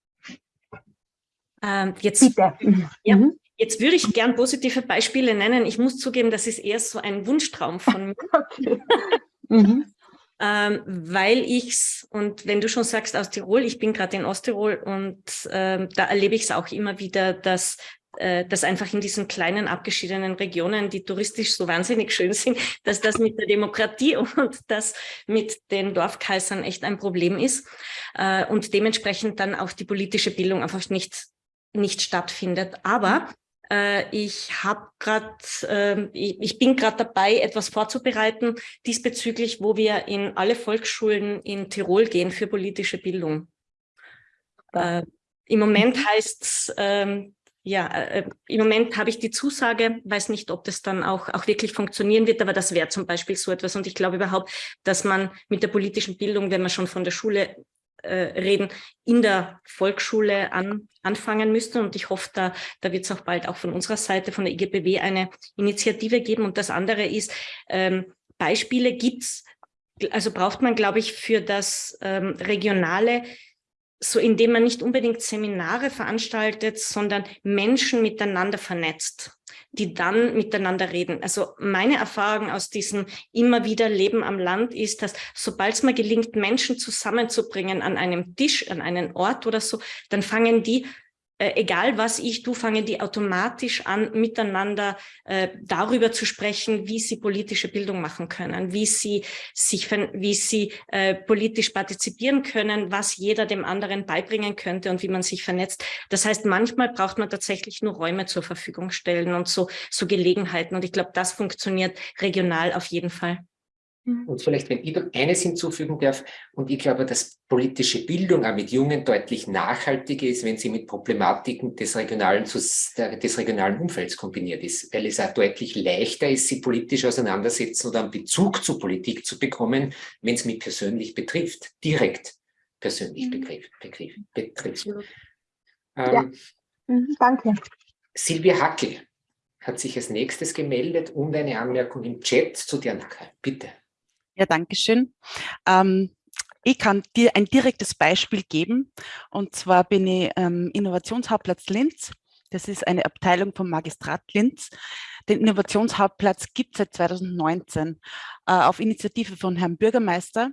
Ähm, jetzt, Bitte. Ja, mhm. Jetzt würde ich gern positive Beispiele nennen. Ich muss zugeben, das ist eher so ein Wunschtraum von mir. okay. mhm ähm, weil ich's, und wenn du schon sagst aus Tirol, ich bin gerade in Osttirol und ähm, da erlebe ich es auch immer wieder, dass äh, dass einfach in diesen kleinen abgeschiedenen Regionen, die touristisch so wahnsinnig schön sind, dass das mit der Demokratie und das mit den Dorfkaisern echt ein Problem ist äh, und dementsprechend dann auch die politische Bildung einfach nicht nicht stattfindet. Aber äh, ich habe gerade, äh, ich, ich, bin gerade dabei, etwas vorzubereiten diesbezüglich, wo wir in alle Volksschulen in Tirol gehen für politische Bildung. Äh, Im Moment mhm. heißt es, ähm, ja, äh, im Moment habe ich die Zusage, weiß nicht, ob das dann auch, auch wirklich funktionieren wird, aber das wäre zum Beispiel so etwas. Und ich glaube überhaupt, dass man mit der politischen Bildung, wenn man schon von der Schule äh, reden, in der Volksschule an, anfangen müsste. Und ich hoffe, da, da wird es auch bald auch von unserer Seite, von der IGBW, eine Initiative geben. Und das andere ist, ähm, Beispiele gibt's, also braucht man, glaube ich, für das ähm, regionale so indem man nicht unbedingt Seminare veranstaltet, sondern Menschen miteinander vernetzt die dann miteinander reden. Also meine Erfahrung aus diesem immer wieder Leben am Land ist, dass sobald es mal gelingt, Menschen zusammenzubringen an einem Tisch, an einen Ort oder so, dann fangen die äh, egal was ich du fangen die automatisch an, miteinander äh, darüber zu sprechen, wie sie politische Bildung machen können, wie sie sich, wie sie äh, politisch partizipieren können, was jeder dem anderen beibringen könnte und wie man sich vernetzt. Das heißt, manchmal braucht man tatsächlich nur Räume zur Verfügung stellen und so, so Gelegenheiten. Und ich glaube, das funktioniert regional auf jeden Fall. Mhm. Und vielleicht, wenn ich eines hinzufügen darf, und ich glaube, dass politische Bildung auch mit Jungen deutlich nachhaltiger ist, wenn sie mit Problematiken des regionalen, des regionalen Umfelds kombiniert ist, weil es auch deutlich leichter ist, sie politisch auseinandersetzen oder einen Bezug zur Politik zu bekommen, wenn es mich persönlich betrifft, direkt persönlich mhm. betrifft. betrifft, betrifft. Ja. Ähm, danke. Silvia Hackel hat sich als nächstes gemeldet und eine Anmerkung im Chat zu dir nachher. Bitte. Ja, danke schön. Ähm, ich kann dir ein direktes Beispiel geben. Und zwar bin ich ähm, Innovationshauptplatz Linz. Das ist eine Abteilung vom Magistrat Linz. Den Innovationshauptplatz gibt es seit 2019 äh, auf Initiative von Herrn Bürgermeister.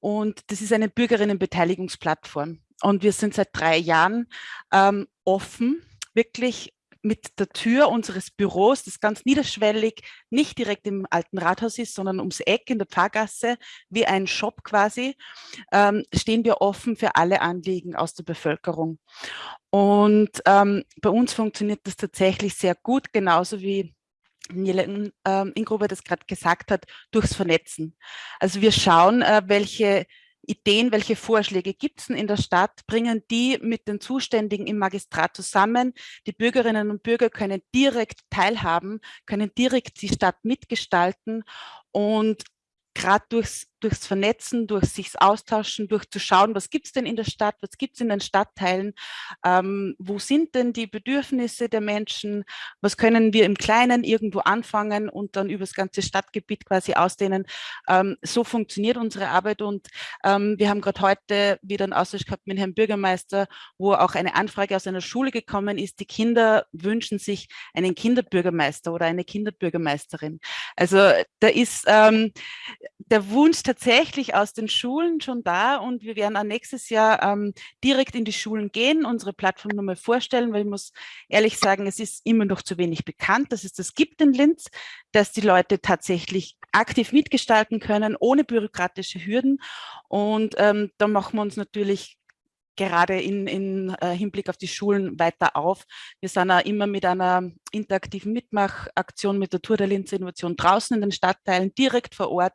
Und das ist eine Bürgerinnenbeteiligungsplattform. Und wir sind seit drei Jahren ähm, offen, wirklich mit der Tür unseres Büros, das ganz niederschwellig, nicht direkt im alten Rathaus ist, sondern ums Eck in der Pfarrgasse, wie ein Shop quasi, ähm, stehen wir offen für alle Anliegen aus der Bevölkerung. Und ähm, bei uns funktioniert das tatsächlich sehr gut, genauso wie Nele ähm, Ingruber das gerade gesagt hat, durchs Vernetzen. Also wir schauen, äh, welche Ideen, welche Vorschläge gibt es in der Stadt, bringen die mit den Zuständigen im Magistrat zusammen. Die Bürgerinnen und Bürger können direkt teilhaben, können direkt die Stadt mitgestalten und gerade durchs, durchs Vernetzen, durch sich austauschen, durch zu schauen, was gibt es denn in der Stadt, was gibt es in den Stadtteilen, ähm, wo sind denn die Bedürfnisse der Menschen, was können wir im Kleinen irgendwo anfangen und dann über das ganze Stadtgebiet quasi ausdehnen. Ähm, so funktioniert unsere Arbeit und ähm, wir haben gerade heute wieder einen Austausch gehabt mit Herrn Bürgermeister, wo auch eine Anfrage aus einer Schule gekommen ist, die Kinder wünschen sich einen Kinderbürgermeister oder eine Kinderbürgermeisterin. Also da ist ähm, der Wunsch tatsächlich aus den Schulen schon da und wir werden auch nächstes Jahr ähm, direkt in die Schulen gehen, unsere Plattform nochmal vorstellen, weil ich muss ehrlich sagen, es ist immer noch zu wenig bekannt, dass es das gibt in Linz, dass die Leute tatsächlich aktiv mitgestalten können, ohne bürokratische Hürden. Und ähm, da machen wir uns natürlich gerade in, in äh, Hinblick auf die Schulen weiter auf. Wir sind auch immer mit einer interaktiven Mitmachaktion mit der Tour der Linzer Innovation draußen in den Stadtteilen, direkt vor Ort,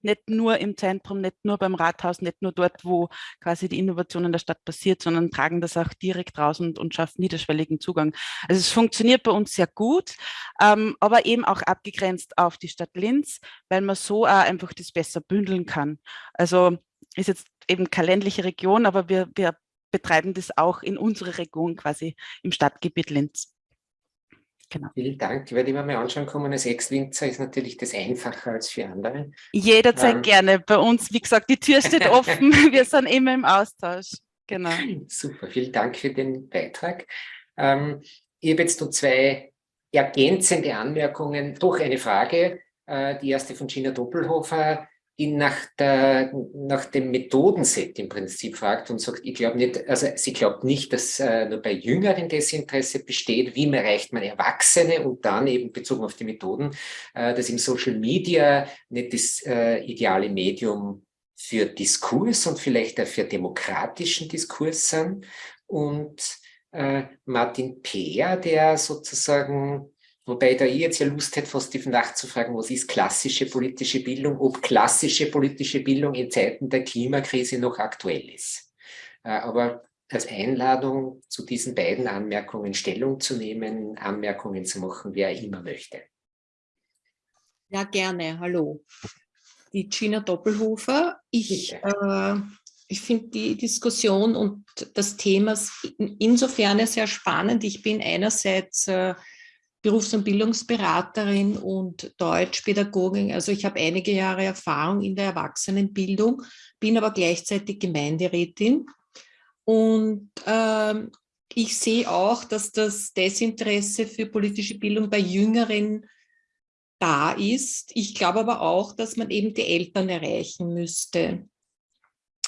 nicht nur im Zentrum, nicht nur beim Rathaus, nicht nur dort, wo quasi die Innovation in der Stadt passiert, sondern tragen das auch direkt raus und, und schaffen niederschwelligen Zugang. Also es funktioniert bei uns sehr gut, ähm, aber eben auch abgegrenzt auf die Stadt Linz, weil man so auch einfach das besser bündeln kann. Also ist jetzt eben keine ländliche Region, aber wir, wir betreiben das auch in unserer Region quasi im Stadtgebiet Linz. Genau. Vielen Dank. Ich werde immer mal anschauen kommen. Als Ex-Winzer ist natürlich das einfacher als für andere. Jederzeit ähm. gerne. Bei uns, wie gesagt, die Tür steht offen. Wir sind immer im Austausch. Genau. Super. Vielen Dank für den Beitrag. Ähm, ich habe jetzt noch zwei ergänzende Anmerkungen. Doch eine Frage. Äh, die erste von Gina Doppelhofer die nach, der, nach dem Methodenset im Prinzip fragt und sagt, ich glaube nicht, also sie glaubt nicht, dass äh, nur bei Jüngeren Desinteresse besteht, wie erreicht man Erwachsene und dann eben bezogen auf die Methoden, äh, dass im Social Media nicht das äh, ideale Medium für Diskurs und vielleicht auch für demokratischen Diskurs sind. Und äh, Martin Peer, der sozusagen Wobei da ich jetzt ja Lust hätte, fast die nachzufragen, was ist klassische politische Bildung, ob klassische politische Bildung in Zeiten der Klimakrise noch aktuell ist. Äh, aber als Einladung zu diesen beiden Anmerkungen Stellung zu nehmen, Anmerkungen zu machen, wer immer möchte. Ja, gerne. Hallo. Die Gina Doppelhofer. Ich, äh, ich finde die Diskussion und das Thema insofern sehr spannend. Ich bin einerseits äh, Berufs- und Bildungsberaterin und Deutschpädagogin. Also ich habe einige Jahre Erfahrung in der Erwachsenenbildung, bin aber gleichzeitig Gemeinderätin. Und ähm, ich sehe auch, dass das Desinteresse für politische Bildung bei Jüngeren da ist. Ich glaube aber auch, dass man eben die Eltern erreichen müsste.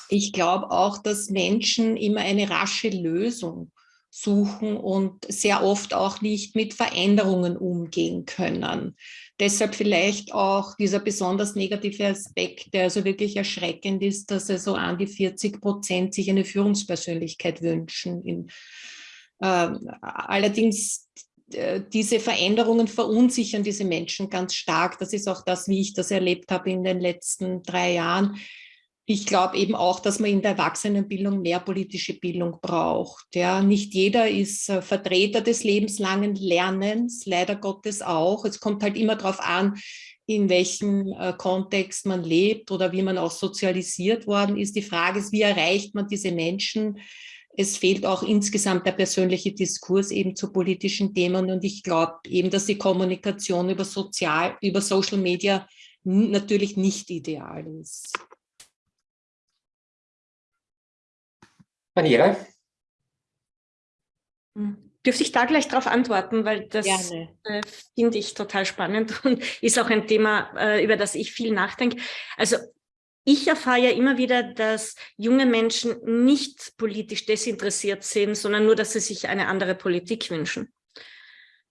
Ich glaube auch, dass Menschen immer eine rasche Lösung suchen und sehr oft auch nicht mit Veränderungen umgehen können. Deshalb vielleicht auch dieser besonders negative Aspekt, der also wirklich erschreckend ist, dass also an die 40 Prozent sich eine Führungspersönlichkeit wünschen. In, äh, allerdings diese Veränderungen verunsichern diese Menschen ganz stark. Das ist auch das, wie ich das erlebt habe in den letzten drei Jahren ich glaube eben auch, dass man in der Erwachsenenbildung mehr politische Bildung braucht. Ja, nicht jeder ist äh, Vertreter des lebenslangen Lernens, leider Gottes auch. Es kommt halt immer darauf an, in welchem äh, Kontext man lebt oder wie man auch sozialisiert worden ist. Die Frage ist, wie erreicht man diese Menschen? Es fehlt auch insgesamt der persönliche Diskurs eben zu politischen Themen. Und ich glaube eben, dass die Kommunikation über, Sozial, über Social Media natürlich nicht ideal ist. Daniela? Hm. Dürfte ich da gleich darauf antworten, weil das äh, finde ich total spannend und ist auch ein Thema, äh, über das ich viel nachdenke. Also ich erfahre ja immer wieder, dass junge Menschen nicht politisch desinteressiert sind, sondern nur, dass sie sich eine andere Politik wünschen.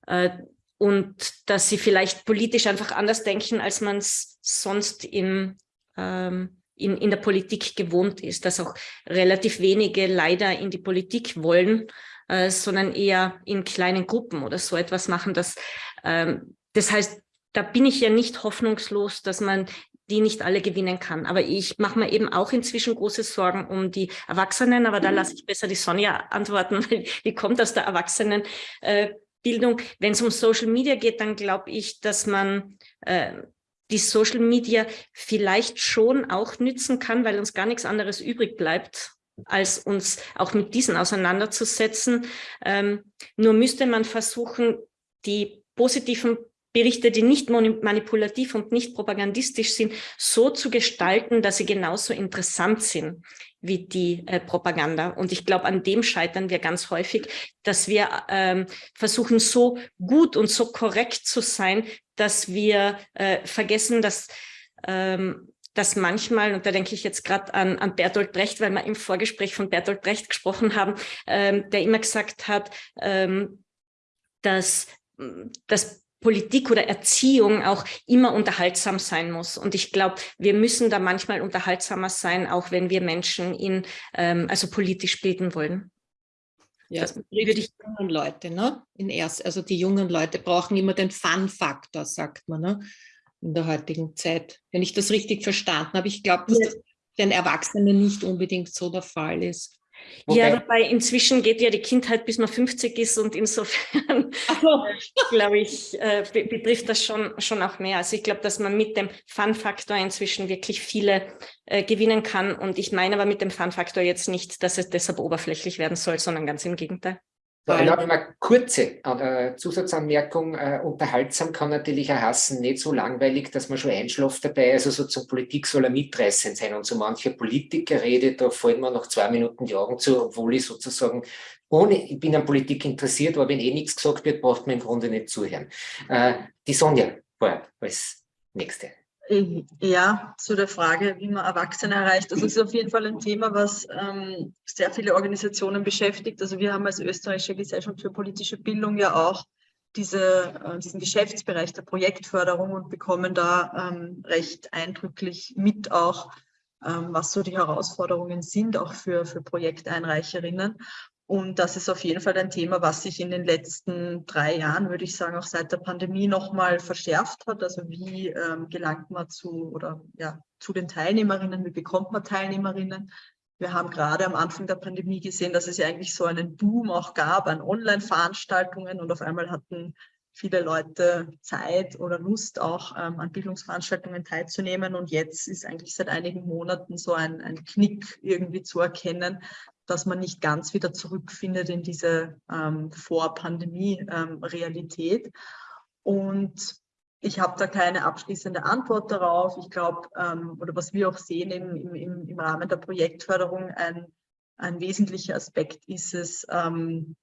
Äh, und dass sie vielleicht politisch einfach anders denken, als man es sonst im ähm, in, in der Politik gewohnt ist, dass auch relativ wenige leider in die Politik wollen, äh, sondern eher in kleinen Gruppen oder so etwas machen. Das, ähm, das heißt, da bin ich ja nicht hoffnungslos, dass man die nicht alle gewinnen kann. Aber ich mache mir eben auch inzwischen große Sorgen um die Erwachsenen, aber da lasse ich besser die Sonja antworten, weil die kommt aus der Erwachsenenbildung. Äh, Wenn es um Social Media geht, dann glaube ich, dass man äh, die Social Media vielleicht schon auch nützen kann, weil uns gar nichts anderes übrig bleibt, als uns auch mit diesen auseinanderzusetzen. Ähm, nur müsste man versuchen, die positiven Berichte, die nicht manipulativ und nicht propagandistisch sind, so zu gestalten, dass sie genauso interessant sind wie die äh, Propaganda. Und ich glaube, an dem scheitern wir ganz häufig, dass wir ähm, versuchen, so gut und so korrekt zu sein, dass wir äh, vergessen, dass ähm, dass manchmal, und da denke ich jetzt gerade an, an Bertolt Brecht, weil wir im Vorgespräch von Bertolt Brecht gesprochen haben, ähm, der immer gesagt hat, ähm, dass, dass Politik oder Erziehung auch immer unterhaltsam sein muss. Und ich glaube, wir müssen da manchmal unterhaltsamer sein, auch wenn wir Menschen in, ähm, also politisch bilden wollen. Ja, das würde ich jungen Leute, ne? In erst, also die jungen Leute brauchen immer den Fun-Faktor, sagt man, ne? In der heutigen Zeit. Wenn ich das richtig verstanden habe, ich glaube, dass ja. das den Erwachsenen nicht unbedingt so der Fall ist. Wobei, ja, wobei inzwischen geht ja die Kindheit, bis man 50 ist und insofern, so. glaube ich, äh, betrifft das schon, schon auch mehr. Also ich glaube, dass man mit dem Fun-Faktor inzwischen wirklich viele äh, gewinnen kann. Und ich meine aber mit dem Fun-Faktor jetzt nicht, dass es deshalb oberflächlich werden soll, sondern ganz im Gegenteil. So, erlaube mal kurze äh, Zusatzanmerkung. Äh, unterhaltsam kann natürlich auch heißen, nicht so langweilig, dass man schon einschläft dabei. Also so zur Politik soll er mitreißend sein. Und so manche Politiker redet, da fallen mir noch zwei Minuten die Augen zu, obwohl ich sozusagen ohne, ich bin an Politik interessiert, aber wenn eh nichts gesagt wird, braucht man im Grunde nicht zuhören. Äh, die Sonja war als Nächste. Ja, zu der Frage, wie man Erwachsene erreicht. Das ist auf jeden Fall ein Thema, was ähm, sehr viele Organisationen beschäftigt. Also wir haben als österreichische Gesellschaft für politische Bildung ja auch diese, äh, diesen Geschäftsbereich der Projektförderung und bekommen da ähm, recht eindrücklich mit auch, ähm, was so die Herausforderungen sind, auch für, für Projekteinreicherinnen. Und das ist auf jeden Fall ein Thema, was sich in den letzten drei Jahren, würde ich sagen, auch seit der Pandemie nochmal verschärft hat. Also wie ähm, gelangt man zu oder ja, zu den Teilnehmerinnen, wie bekommt man Teilnehmerinnen? Wir haben gerade am Anfang der Pandemie gesehen, dass es ja eigentlich so einen Boom auch gab an Online-Veranstaltungen und auf einmal hatten viele Leute Zeit oder Lust auch ähm, an Bildungsveranstaltungen teilzunehmen. Und jetzt ist eigentlich seit einigen Monaten so ein, ein Knick irgendwie zu erkennen, dass man nicht ganz wieder zurückfindet in diese ähm, Vor-Pandemie-Realität. Ähm, und ich habe da keine abschließende Antwort darauf. Ich glaube, ähm, oder was wir auch sehen im, im, im Rahmen der Projektförderung, ein, ein wesentlicher Aspekt ist es, ähm,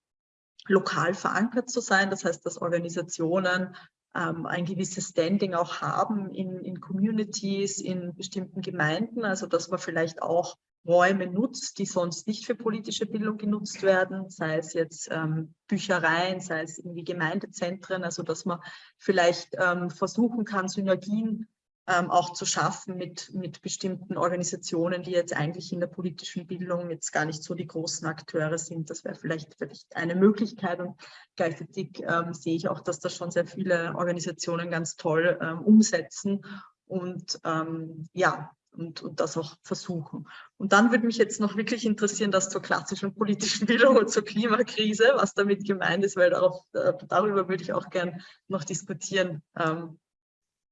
lokal verankert zu sein. Das heißt, dass Organisationen ähm, ein gewisses Standing auch haben in, in Communities, in bestimmten Gemeinden. Also dass man vielleicht auch Räume nutzt, die sonst nicht für politische Bildung genutzt werden, sei es jetzt ähm, Büchereien, sei es irgendwie Gemeindezentren, also dass man vielleicht ähm, versuchen kann, Synergien ähm, auch zu schaffen mit, mit bestimmten Organisationen, die jetzt eigentlich in der politischen Bildung jetzt gar nicht so die großen Akteure sind. Das wäre vielleicht, vielleicht eine Möglichkeit und gleichzeitig ähm, sehe ich auch, dass das schon sehr viele Organisationen ganz toll ähm, umsetzen und ähm, ja, und, und das auch versuchen. Und dann würde mich jetzt noch wirklich interessieren, das zur klassischen politischen Bildung und zur Klimakrise, was damit gemeint ist, weil darauf, äh, darüber würde ich auch gern noch diskutieren. Ähm,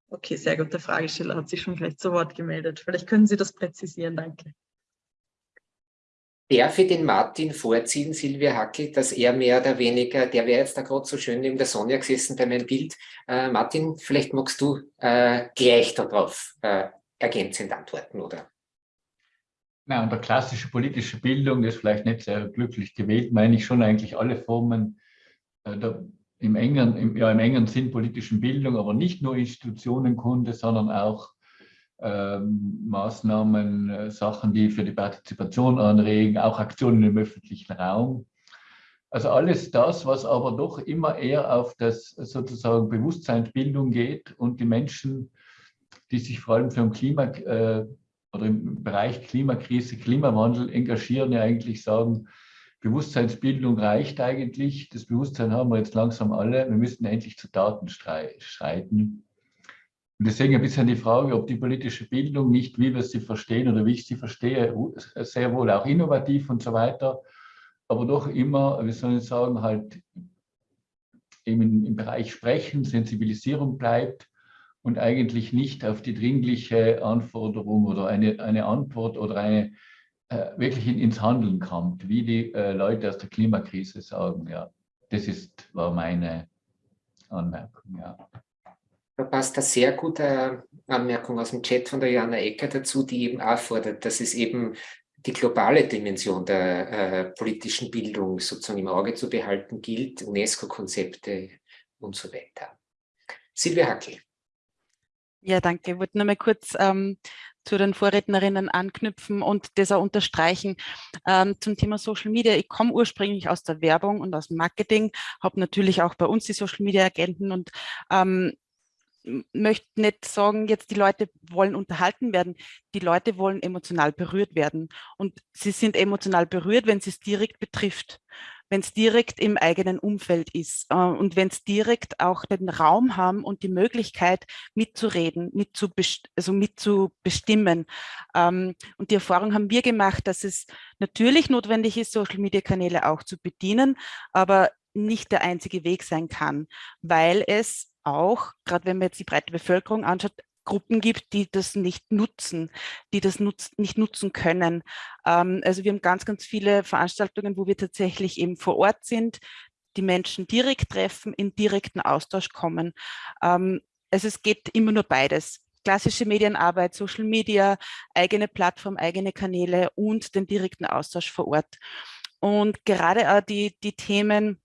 okay, sehr gute Fragesteller hat sich schon gleich zu Wort gemeldet. Vielleicht können Sie das präzisieren, danke. Darf ich den Martin vorziehen, Silvia Hackel, dass er mehr oder weniger, der wäre jetzt da gerade so schön neben der Sonja gesessen bei meinem Bild. Äh, Martin, vielleicht magst du äh, gleich darauf äh, ergänzend antworten, oder? Na, und der klassische politische Bildung ist vielleicht nicht sehr glücklich gewählt, meine ich schon eigentlich alle Formen äh, der, im, engen, im, ja, im engen Sinn politischen Bildung, aber nicht nur Institutionenkunde, sondern auch ähm, Maßnahmen, äh, Sachen, die für die Partizipation anregen, auch Aktionen im öffentlichen Raum. Also alles das, was aber doch immer eher auf das sozusagen Bewusstseinsbildung geht und die Menschen die sich vor allem für den Klima äh, oder im Bereich Klimakrise, Klimawandel engagieren, ja eigentlich sagen, Bewusstseinsbildung reicht eigentlich. Das Bewusstsein haben wir jetzt langsam alle. Wir müssen endlich zu Daten streiten. Und deswegen ein bisschen die Frage, ob die politische Bildung nicht, wie wir sie verstehen oder wie ich sie verstehe, sehr wohl auch innovativ und so weiter, aber doch immer, wie soll ich sagen, halt eben im Bereich Sprechen, Sensibilisierung bleibt und eigentlich nicht auf die dringliche Anforderung oder eine, eine Antwort oder eine äh, wirklich in, ins Handeln kommt, wie die äh, Leute aus der Klimakrise sagen. Ja, das ist, war meine Anmerkung. Ja. Da passt eine sehr gute Anmerkung aus dem Chat von der Jana Ecker dazu, die eben auch fordert, dass es eben die globale Dimension der äh, politischen Bildung sozusagen im Auge zu behalten gilt, UNESCO-Konzepte und so weiter. Silvia Hackel. Ja, danke. Ich wollte nur mal kurz ähm, zu den Vorrednerinnen anknüpfen und das auch unterstreichen. Ähm, zum Thema Social Media, ich komme ursprünglich aus der Werbung und aus dem Marketing, habe natürlich auch bei uns die Social Media Agenten und ähm, möchte nicht sagen, jetzt die Leute wollen unterhalten werden. Die Leute wollen emotional berührt werden. Und sie sind emotional berührt, wenn sie es direkt betrifft wenn es direkt im eigenen Umfeld ist äh, und wenn es direkt auch den Raum haben und die Möglichkeit mitzureden, mitzubest also mitzubestimmen. Ähm, und die Erfahrung haben wir gemacht, dass es natürlich notwendig ist, Social-Media-Kanäle auch zu bedienen, aber nicht der einzige Weg sein kann, weil es auch, gerade wenn man jetzt die breite Bevölkerung anschaut, Gruppen gibt, die das nicht nutzen, die das nutz, nicht nutzen können. Ähm, also wir haben ganz, ganz viele Veranstaltungen, wo wir tatsächlich eben vor Ort sind, die Menschen direkt treffen, in direkten Austausch kommen. Ähm, also es geht immer nur beides. Klassische Medienarbeit, Social Media, eigene Plattform, eigene Kanäle und den direkten Austausch vor Ort. Und gerade auch die, die Themen,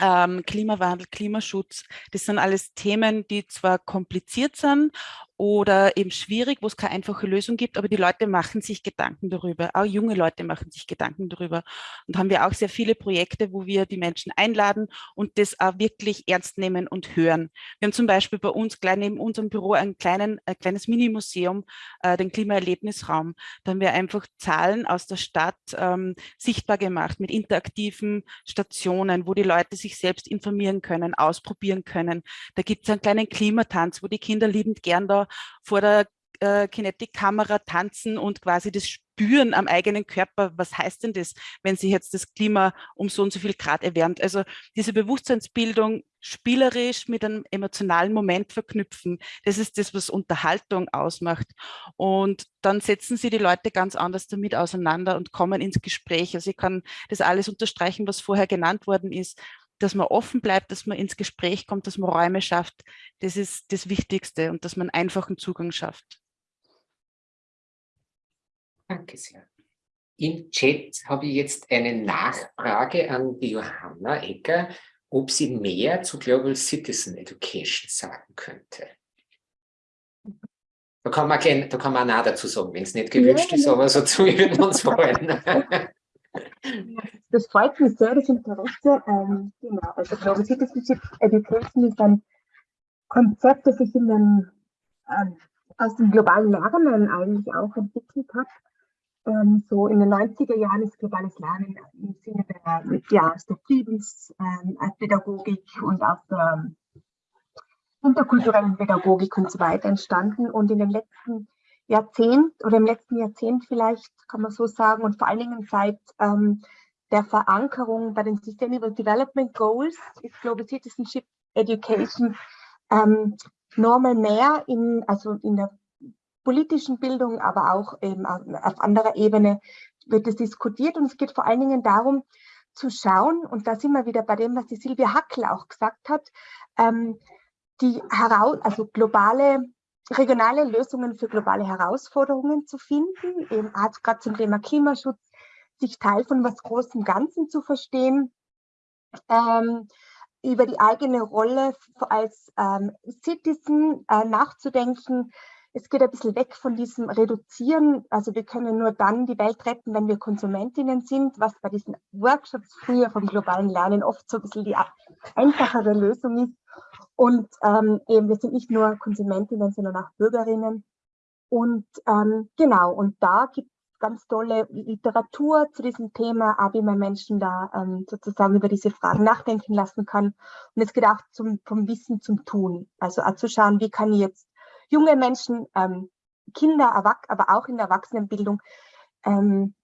ähm, Klimawandel, Klimaschutz, das sind alles Themen, die zwar kompliziert sind oder eben schwierig, wo es keine einfache Lösung gibt, aber die Leute machen sich Gedanken darüber. Auch junge Leute machen sich Gedanken darüber. Und haben wir auch sehr viele Projekte, wo wir die Menschen einladen und das auch wirklich ernst nehmen und hören. Wir haben zum Beispiel bei uns gleich neben unserem Büro ein, kleinen, ein kleines Mini-Museum, äh, den Klimaerlebnisraum. Da haben wir einfach Zahlen aus der Stadt ähm, sichtbar gemacht mit interaktiven Stationen, wo die Leute sich selbst informieren können, ausprobieren können. Da gibt es einen kleinen Klimatanz, wo die Kinder liebend gern da vor der äh, Kinetic-Kamera tanzen und quasi das spüren am eigenen Körper, was heißt denn das, wenn sich jetzt das Klima um so und so viel Grad erwärmt. Also diese Bewusstseinsbildung spielerisch mit einem emotionalen Moment verknüpfen, das ist das, was Unterhaltung ausmacht. Und dann setzen sie die Leute ganz anders damit auseinander und kommen ins Gespräch. Also ich kann das alles unterstreichen, was vorher genannt worden ist dass man offen bleibt, dass man ins Gespräch kommt, dass man Räume schafft, das ist das Wichtigste und dass man einfachen Zugang schafft. Danke sehr. Im Chat habe ich jetzt eine Nachfrage an die Johanna Ecker, ob sie mehr zu Global Citizen Education sagen könnte. Da kann man, gleich, da kann man auch dazu sagen, wenn es nicht gewünscht ja, ist, aber so zu würden uns freuen. Das freut mich sehr, das Interesse. Ähm, genau, also Global Citizenship Education ist ein Konzept, das sich in den, ähm, aus dem globalen Lernen eigentlich auch entwickelt hat. Ähm, so in den 90er Jahren ist globales Lernen im Sinne der, ja, der Friedenspädagogik ähm, und auch der interkulturellen Pädagogik und so weiter entstanden. Und in den letzten Jahrzehnt oder im letzten Jahrzehnt vielleicht, kann man so sagen, und vor allen Dingen seit ähm, der Verankerung bei den Sustainable Development Goals ist Global Citizenship Education ähm, normal mehr in, also in der politischen Bildung, aber auch eben auf anderer Ebene wird es diskutiert. Und es geht vor allen Dingen darum zu schauen, und da sind wir wieder bei dem, was die Silvia Hackel auch gesagt hat, ähm, die heraus, also globale regionale Lösungen für globale Herausforderungen zu finden, eben gerade zum Thema Klimaschutz, sich Teil von was Großem Ganzen zu verstehen, ähm, über die eigene Rolle als ähm, Citizen äh, nachzudenken. Es geht ein bisschen weg von diesem Reduzieren. Also wir können nur dann die Welt retten, wenn wir Konsumentinnen sind, was bei diesen Workshops früher vom globalen Lernen oft so ein bisschen die einfachere Lösung ist. Und ähm, eben, wir sind nicht nur Konsumentinnen, sondern auch Bürgerinnen. Und ähm, genau, und da gibt es ganz tolle Literatur zu diesem Thema, auch wie man Menschen da ähm, sozusagen über diese Fragen nachdenken lassen kann. Und es geht auch zum, vom Wissen zum Tun. Also auch zu schauen, wie kann ich jetzt junge Menschen, ähm, Kinder, aber auch in der Erwachsenenbildung ähm,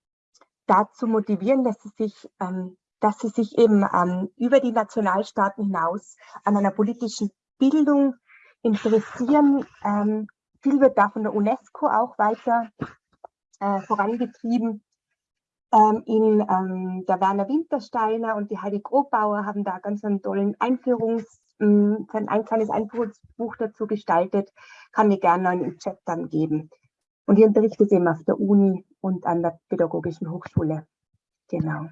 dazu motivieren, dass sie sich ähm, dass sie sich eben ähm, über die Nationalstaaten hinaus an einer politischen Bildung interessieren. Ähm, viel wird da von der UNESCO auch weiter äh, vorangetrieben. Ähm, in ähm, der Werner Wintersteiner und die Heidi Grobauer haben da ganz einen tollen Einführungs, ähm, ein kleines Einführungsbuch dazu gestaltet. Kann ich gerne im Chat dann geben. Und ich unterrichte es eben auf der Uni und an der Pädagogischen Hochschule. Genau.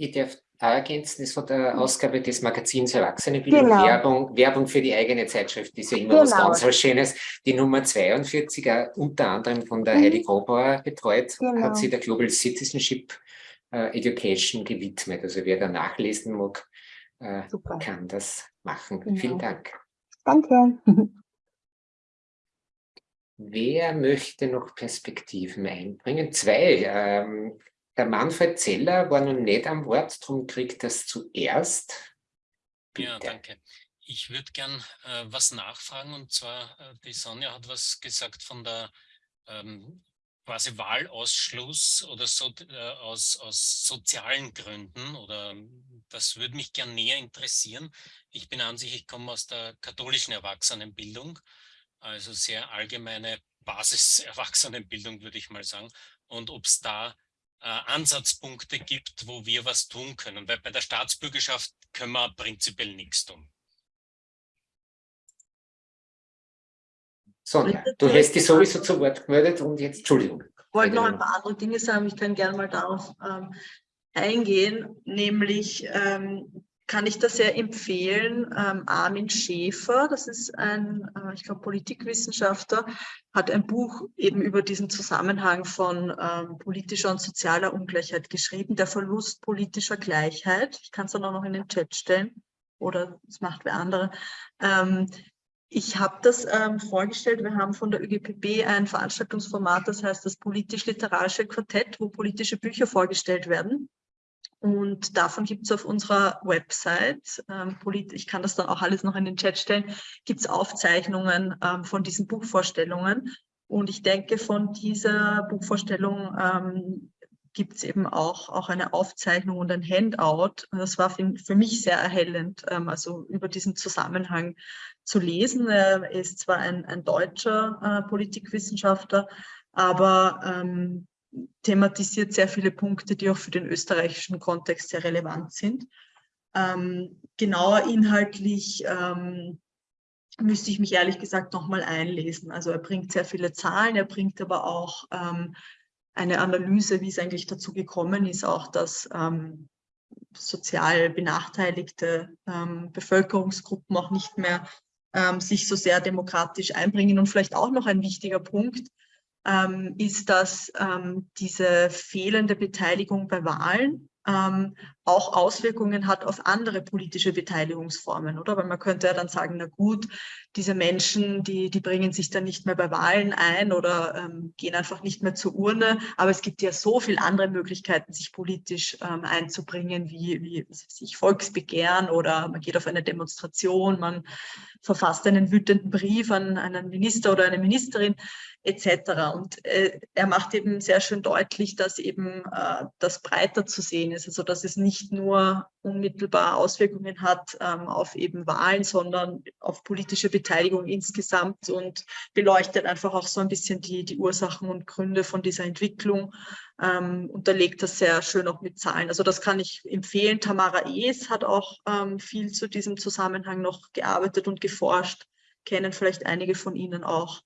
Ich darf ergänzen, ist von der Ausgabe des Magazins Erwachsenenbildung Genau. Werbung, Werbung für die eigene Zeitschrift, ist ja immer was Genau. ganz was Schönes. Die Nummer 42, äh, unter anderem von der Mhm. Heidi Grobauer betreut, Genau. hat sie der Global Citizenship äh, Education gewidmet. Also wer da nachlesen mag, äh, kann das machen. Genau. Vielen Dank. Danke. Wer möchte noch Perspektiven einbringen? Zwei. Ähm, der Manfred Zeller war noch nicht am Wort, darum kriegt das zuerst. Ja, Bitte. danke. Ich würde gern äh, was nachfragen und zwar, äh, die Sonja hat was gesagt von der ähm, quasi Wahlausschluss oder so, äh, aus, aus sozialen Gründen oder ähm, das würde mich gern näher interessieren. Ich bin an sich, ich komme aus der katholischen Erwachsenenbildung, also sehr allgemeine Basis-Erwachsenenbildung, würde ich mal sagen. Und ob es da Ansatzpunkte gibt, wo wir was tun können. Weil bei der Staatsbürgerschaft können wir prinzipiell nichts tun. Sonja, du hast dich sowieso zu Wort gemeldet und jetzt, Entschuldigung. Ich wollte noch ein paar andere Dinge sagen, ich kann gerne mal darauf ähm, eingehen, nämlich ähm, kann ich das sehr empfehlen. Ähm, Armin Schäfer, das ist ein, äh, ich glaube, Politikwissenschaftler, hat ein Buch eben über diesen Zusammenhang von ähm, politischer und sozialer Ungleichheit geschrieben, der Verlust politischer Gleichheit. Ich kann es dann auch noch in den Chat stellen oder es macht wer andere. Ähm, ich habe das ähm, vorgestellt. Wir haben von der ÖGPB ein Veranstaltungsformat, das heißt das politisch-literarische Quartett, wo politische Bücher vorgestellt werden. Und davon gibt es auf unserer Website, ähm, ich kann das dann auch alles noch in den Chat stellen, gibt es Aufzeichnungen ähm, von diesen Buchvorstellungen. Und ich denke, von dieser Buchvorstellung ähm, gibt es eben auch, auch eine Aufzeichnung und ein Handout. Das war für, für mich sehr erhellend, ähm, also über diesen Zusammenhang zu lesen. Er ist zwar ein, ein deutscher äh, Politikwissenschaftler, aber ähm, thematisiert sehr viele Punkte, die auch für den österreichischen Kontext sehr relevant sind. Ähm, genauer inhaltlich ähm, müsste ich mich ehrlich gesagt nochmal einlesen. Also er bringt sehr viele Zahlen, er bringt aber auch ähm, eine Analyse, wie es eigentlich dazu gekommen ist, auch dass ähm, sozial benachteiligte ähm, Bevölkerungsgruppen auch nicht mehr ähm, sich so sehr demokratisch einbringen. Und vielleicht auch noch ein wichtiger Punkt ähm, ist, dass ähm, diese fehlende Beteiligung bei Wahlen ähm, auch Auswirkungen hat auf andere politische Beteiligungsformen, oder? Weil man könnte ja dann sagen, na gut, diese Menschen, die, die bringen sich dann nicht mehr bei Wahlen ein oder ähm, gehen einfach nicht mehr zur Urne. Aber es gibt ja so viele andere Möglichkeiten, sich politisch ähm, einzubringen, wie, wie sich Volksbegehren oder man geht auf eine Demonstration, man verfasst einen wütenden Brief an einen Minister oder eine Ministerin etc. Und äh, er macht eben sehr schön deutlich, dass eben äh, das breiter zu sehen ist, also dass es nicht nur unmittelbar Auswirkungen hat ähm, auf eben Wahlen, sondern auf politische Beteiligung insgesamt und beleuchtet einfach auch so ein bisschen die, die Ursachen und Gründe von dieser Entwicklung ähm, unterlegt das sehr schön auch mit Zahlen. Also das kann ich empfehlen. Tamara Es hat auch ähm, viel zu diesem Zusammenhang noch gearbeitet und geforscht, kennen vielleicht einige von Ihnen auch.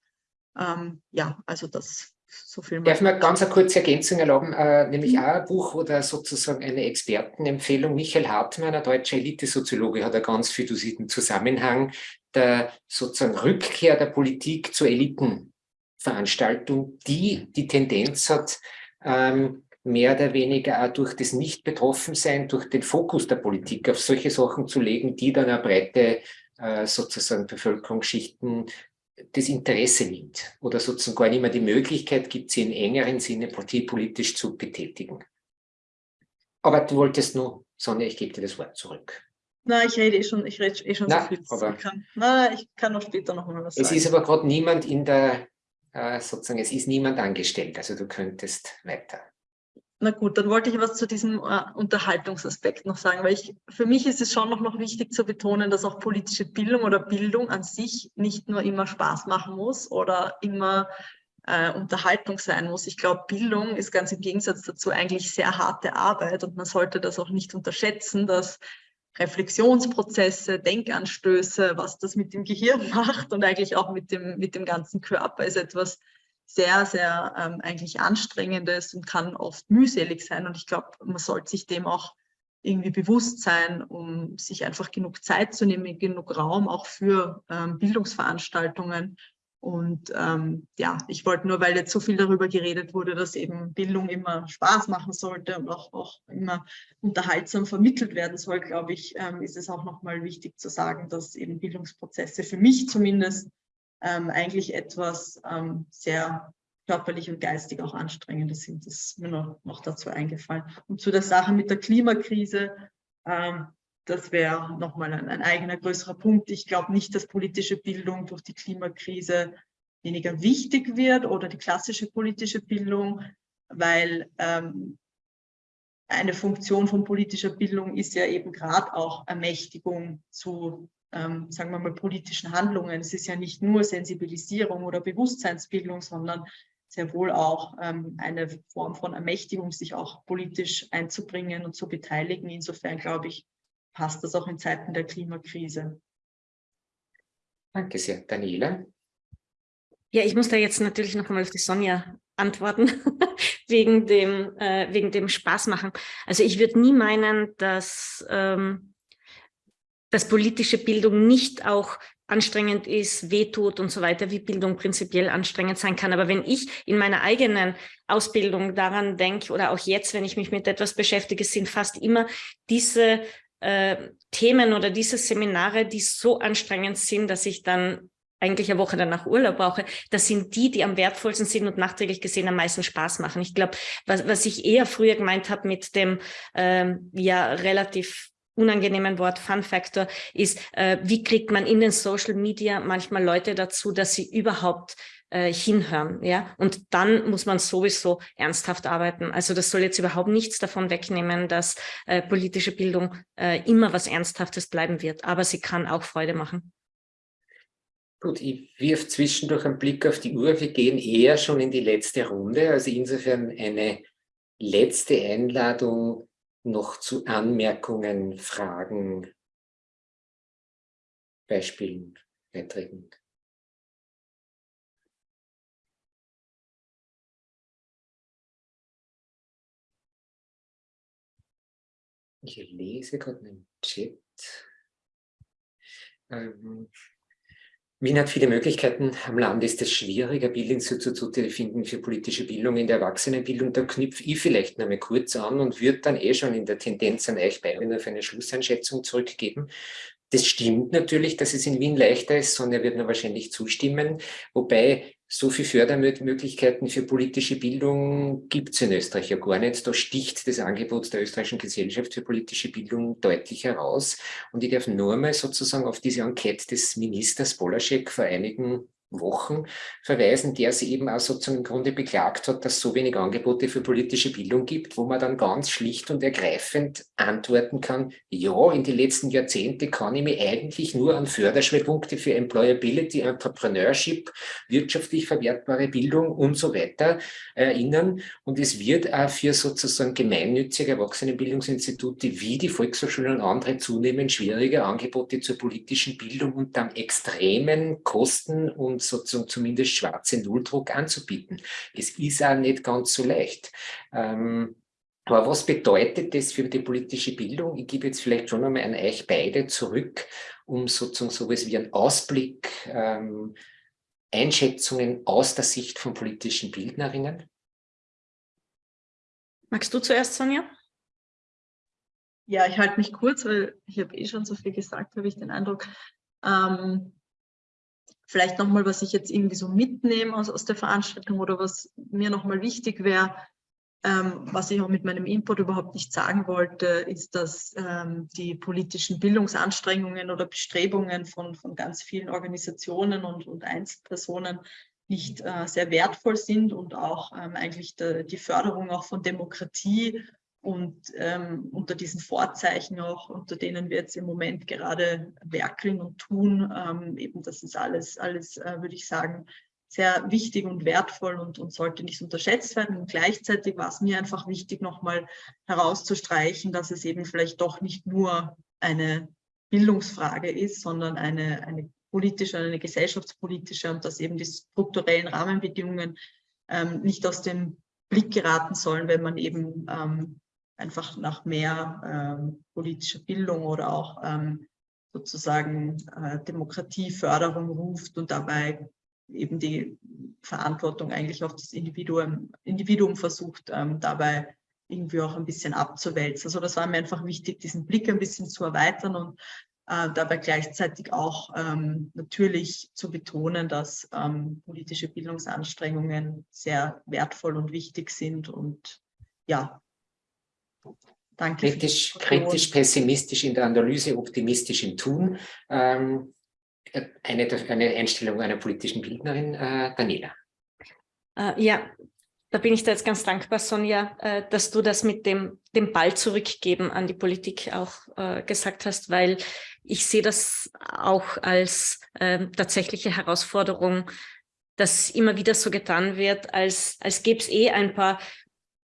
Ähm, ja, also das so viel. Darf man ganz eine kurze Ergänzung erlauben, äh, nämlich auch ein Buch oder sozusagen eine Expertenempfehlung. Michael Hartmann, ein deutscher Elitesoziologe, hat er ganz viel zu diesem Zusammenhang der sozusagen Rückkehr der Politik zur Elitenveranstaltung, die die Tendenz hat, ähm, mehr oder weniger auch durch das Nicht-Betroffensein, durch den Fokus der Politik auf solche Sachen zu legen, die dann eine breite äh, sozusagen Bevölkerungsschichten das Interesse nimmt oder sozusagen gar nicht mehr die Möglichkeit gibt, sie in engeren Sinne parteipolitisch zu betätigen. Aber du wolltest nur, Sonja, ich gebe dir das Wort zurück. Na, ich rede eh schon, ich rede eh schon Na, so viel. aber- Ich kann, na, ich kann noch später noch mal was Es sagen. ist aber gerade niemand in der, äh, sozusagen, es ist niemand angestellt, also du könntest weiter. Na gut, dann wollte ich was zu diesem äh, Unterhaltungsaspekt noch sagen, weil ich, für mich ist es schon noch, noch wichtig zu betonen, dass auch politische Bildung oder Bildung an sich nicht nur immer Spaß machen muss oder immer äh, Unterhaltung sein muss. Ich glaube, Bildung ist ganz im Gegensatz dazu eigentlich sehr harte Arbeit und man sollte das auch nicht unterschätzen, dass Reflexionsprozesse, Denkanstöße, was das mit dem Gehirn macht und eigentlich auch mit dem, mit dem ganzen Körper ist etwas sehr, sehr ähm, eigentlich anstrengendes und kann oft mühselig sein. Und ich glaube, man sollte sich dem auch irgendwie Bewusstsein, um sich einfach genug Zeit zu nehmen, genug Raum auch für ähm, Bildungsveranstaltungen. Und ähm, ja, ich wollte nur, weil jetzt so viel darüber geredet wurde, dass eben Bildung immer Spaß machen sollte und auch, auch immer unterhaltsam vermittelt werden soll, glaube ich, ähm, ist es auch nochmal wichtig zu sagen, dass eben Bildungsprozesse für mich zumindest ähm, eigentlich etwas ähm, sehr körperlich und geistig auch anstrengendes sind. Das ist mir noch, noch dazu eingefallen. Und zu der Sache mit der Klimakrise, ähm, das wäre nochmal ein, ein eigener größerer Punkt. Ich glaube nicht, dass politische Bildung durch die Klimakrise weniger wichtig wird oder die klassische politische Bildung, weil ähm, eine Funktion von politischer Bildung ist ja eben gerade auch Ermächtigung zu, ähm, sagen wir mal, politischen Handlungen. Es ist ja nicht nur Sensibilisierung oder Bewusstseinsbildung, sondern sehr wohl auch ähm, eine Form von Ermächtigung, sich auch politisch einzubringen und zu beteiligen. Insofern glaube ich, passt das auch in Zeiten der Klimakrise. Danke sehr. Daniela? Ja, ich muss da jetzt natürlich noch einmal auf die Sonja antworten, wegen, dem, äh, wegen dem Spaß machen. Also ich würde nie meinen, dass, ähm, dass politische Bildung nicht auch anstrengend ist, wehtut und so weiter, wie Bildung prinzipiell anstrengend sein kann. Aber wenn ich in meiner eigenen Ausbildung daran denke oder auch jetzt, wenn ich mich mit etwas beschäftige, sind fast immer diese äh, Themen oder diese Seminare, die so anstrengend sind, dass ich dann eigentlich eine Woche danach Urlaub brauche, das sind die, die am wertvollsten sind und nachträglich gesehen am meisten Spaß machen. Ich glaube, was, was ich eher früher gemeint habe mit dem ähm, ja relativ unangenehmen Wort Fun Factor ist, äh, wie kriegt man in den Social Media manchmal Leute dazu, dass sie überhaupt äh, hinhören, ja, und dann muss man sowieso ernsthaft arbeiten. Also das soll jetzt überhaupt nichts davon wegnehmen, dass äh, politische Bildung äh, immer was Ernsthaftes bleiben wird, aber sie kann auch Freude machen. Gut, ich wirf zwischendurch einen Blick auf die Uhr. Wir gehen eher schon in die letzte Runde. Also insofern eine letzte Einladung noch zu Anmerkungen, Fragen, Beispielen, Beiträgen. Ich lese gerade einen Chat. Ähm, Wien hat viele Möglichkeiten. Am Land ist es schwieriger, Bildungsinstitute finden für politische Bildung in der Erwachsenenbildung. Da knüpfe ich vielleicht noch mal kurz an und würde dann eh schon in der Tendenz an euch beide auf eine Schlusseinschätzung zurückgeben. Das stimmt natürlich, dass es in Wien leichter ist, Sonja wird mir wahrscheinlich zustimmen, wobei so viele Fördermöglichkeiten für politische Bildung gibt es in Österreich ja gar nicht. Da sticht das Angebot der österreichischen Gesellschaft für politische Bildung deutlich heraus. Und ich darf nur mal sozusagen auf diese Enquete des Ministers Bolaschek vor einigen Wochen verweisen, der sie eben auch sozusagen im Grunde beklagt hat, dass es so wenig Angebote für politische Bildung gibt, wo man dann ganz schlicht und ergreifend antworten kann, ja, in den letzten Jahrzehnten kann ich mich eigentlich nur an Förderschwerpunkte für Employability, Entrepreneurship, wirtschaftlich verwertbare Bildung und so weiter erinnern. Und es wird auch für sozusagen gemeinnützige Erwachsenenbildungsinstitute wie die Volkshochschulen und andere zunehmend schwieriger, Angebote zur politischen Bildung unter extremen Kosten und sozusagen zumindest schwarze Nulldruck anzubieten. Es ist auch nicht ganz so leicht. Ähm, aber was bedeutet das für die politische Bildung? Ich gebe jetzt vielleicht schon einmal an euch beide zurück, um sozusagen sowas wie einen Ausblick, ähm, Einschätzungen aus der Sicht von politischen Bildnerinnen. Magst du zuerst, Sonja? Ja, ich halte mich kurz, weil ich habe eh schon so viel gesagt, habe ich den Eindruck. Ähm, Vielleicht nochmal, was ich jetzt irgendwie so mitnehme aus, aus der Veranstaltung oder was mir nochmal wichtig wäre, ähm, was ich auch mit meinem Input überhaupt nicht sagen wollte, ist, dass ähm, die politischen Bildungsanstrengungen oder Bestrebungen von, von ganz vielen Organisationen und, und Einzelpersonen nicht äh, sehr wertvoll sind und auch ähm, eigentlich de, die Förderung auch von Demokratie und ähm, unter diesen Vorzeichen auch, unter denen wir jetzt im Moment gerade werkeln und tun, ähm, eben das ist alles, alles äh, würde ich sagen, sehr wichtig und wertvoll und, und sollte nicht unterschätzt werden. Und gleichzeitig war es mir einfach wichtig, nochmal herauszustreichen, dass es eben vielleicht doch nicht nur eine Bildungsfrage ist, sondern eine, eine politische, eine gesellschaftspolitische und dass eben die strukturellen Rahmenbedingungen ähm, nicht aus dem Blick geraten sollen, wenn man eben ähm, einfach nach mehr ähm, politischer Bildung oder auch ähm, sozusagen äh, Demokratieförderung ruft und dabei eben die Verantwortung eigentlich auf das Individuum, Individuum versucht, ähm, dabei irgendwie auch ein bisschen abzuwälzen. Also das war mir einfach wichtig, diesen Blick ein bisschen zu erweitern und äh, dabei gleichzeitig auch ähm, natürlich zu betonen, dass ähm, politische Bildungsanstrengungen sehr wertvoll und wichtig sind und ja, danke. Kritisch, kritisch, pessimistisch in der Analyse, optimistisch im Tun. Ähm, eine, eine Einstellung einer politischen Bildnerin, äh, Daniela. Äh, ja, da bin ich da jetzt ganz dankbar, Sonja, äh, dass du das mit dem, dem Ball zurückgeben an die Politik auch äh, gesagt hast, weil ich sehe das auch als äh, tatsächliche Herausforderung, dass immer wieder so getan wird, als, als gäbe es eh ein paar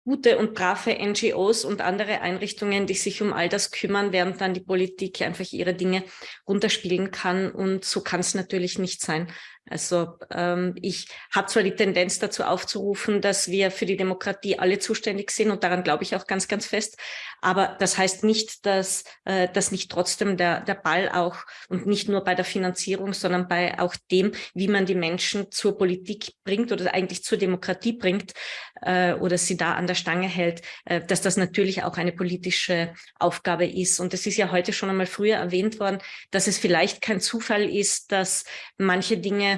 gute und brave NGOs und andere Einrichtungen, die sich um all das kümmern, während dann die Politik einfach ihre Dinge runterspielen kann. Und so kann es natürlich nicht sein. Also ähm, ich habe zwar die Tendenz dazu aufzurufen, dass wir für die Demokratie alle zuständig sind und daran glaube ich auch ganz, ganz fest. Aber das heißt nicht, dass, äh, dass nicht trotzdem der, der Ball auch und nicht nur bei der Finanzierung, sondern bei auch dem, wie man die Menschen zur Politik bringt oder eigentlich zur Demokratie bringt äh, oder sie da an der Stange hält, äh, dass das natürlich auch eine politische Aufgabe ist. Und es ist ja heute schon einmal früher erwähnt worden, dass es vielleicht kein Zufall ist, dass manche Dinge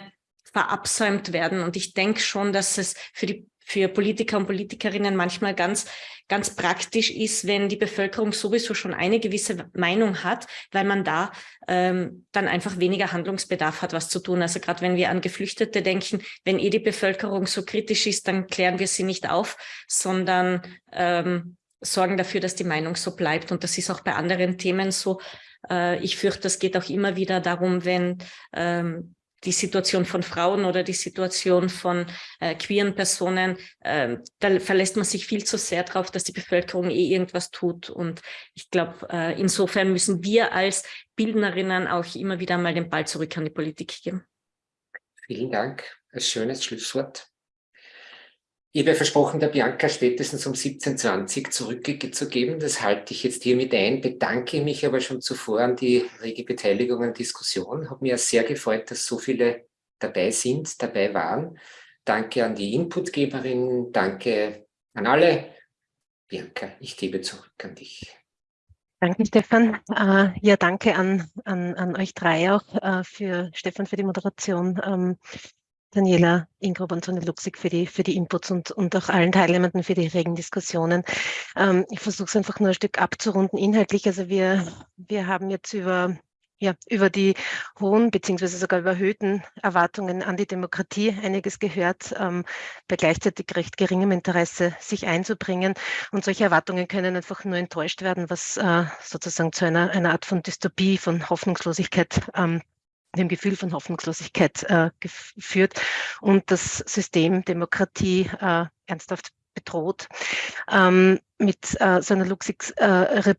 verabsäumt werden. Und ich denke schon, dass es für die für Politiker und Politikerinnen manchmal ganz, ganz praktisch ist, wenn die Bevölkerung sowieso schon eine gewisse Meinung hat, weil man da ähm, dann einfach weniger Handlungsbedarf hat, was zu tun. Also gerade wenn wir an Geflüchtete denken, wenn eh die Bevölkerung so kritisch ist, dann klären wir sie nicht auf, sondern ähm, sorgen dafür, dass die Meinung so bleibt. Und das ist auch bei anderen Themen so. Äh, ich fürchte, das geht auch immer wieder darum, wenn ähm, die Situation von Frauen oder die Situation von äh, queeren Personen, äh, da verlässt man sich viel zu sehr darauf, dass die Bevölkerung eh irgendwas tut. Und ich glaube, äh, insofern müssen wir als Bildnerinnen auch immer wieder mal den Ball zurück an die Politik geben. Vielen Dank. Ein schönes Schlusswort. Ich habe versprochen, der Bianca spätestens um 17.20 zurückzugeben. Das halte ich jetzt hiermit ein, bedanke mich aber schon zuvor an die rege Beteiligung an Diskussion. Hat mir sehr gefreut, dass so viele dabei sind, dabei waren. Danke an die Inputgeberin, danke an alle. Bianca, ich gebe zurück an dich. Danke, Stefan. Uh, ja, danke an, an, an euch drei auch, uh, für Stefan für die Moderation. Daniela Ingruber und Sonne Luxig für die, für die Inputs und, und auch allen Teilnehmenden für die regen Diskussionen. Ähm, ich versuche es einfach nur ein Stück abzurunden inhaltlich. Also wir, wir haben jetzt über, ja, über die hohen beziehungsweise sogar überhöhten Erwartungen an die Demokratie einiges gehört, ähm, bei gleichzeitig recht geringem Interesse sich einzubringen. Und solche Erwartungen können einfach nur enttäuscht werden, was äh, sozusagen zu einer, einer Art von Dystopie, von Hoffnungslosigkeit ähm, dem Gefühl von Hoffnungslosigkeit äh, geführt und das System Demokratie äh, ernsthaft bedroht. Ähm, mit äh, so einer Luxix äh,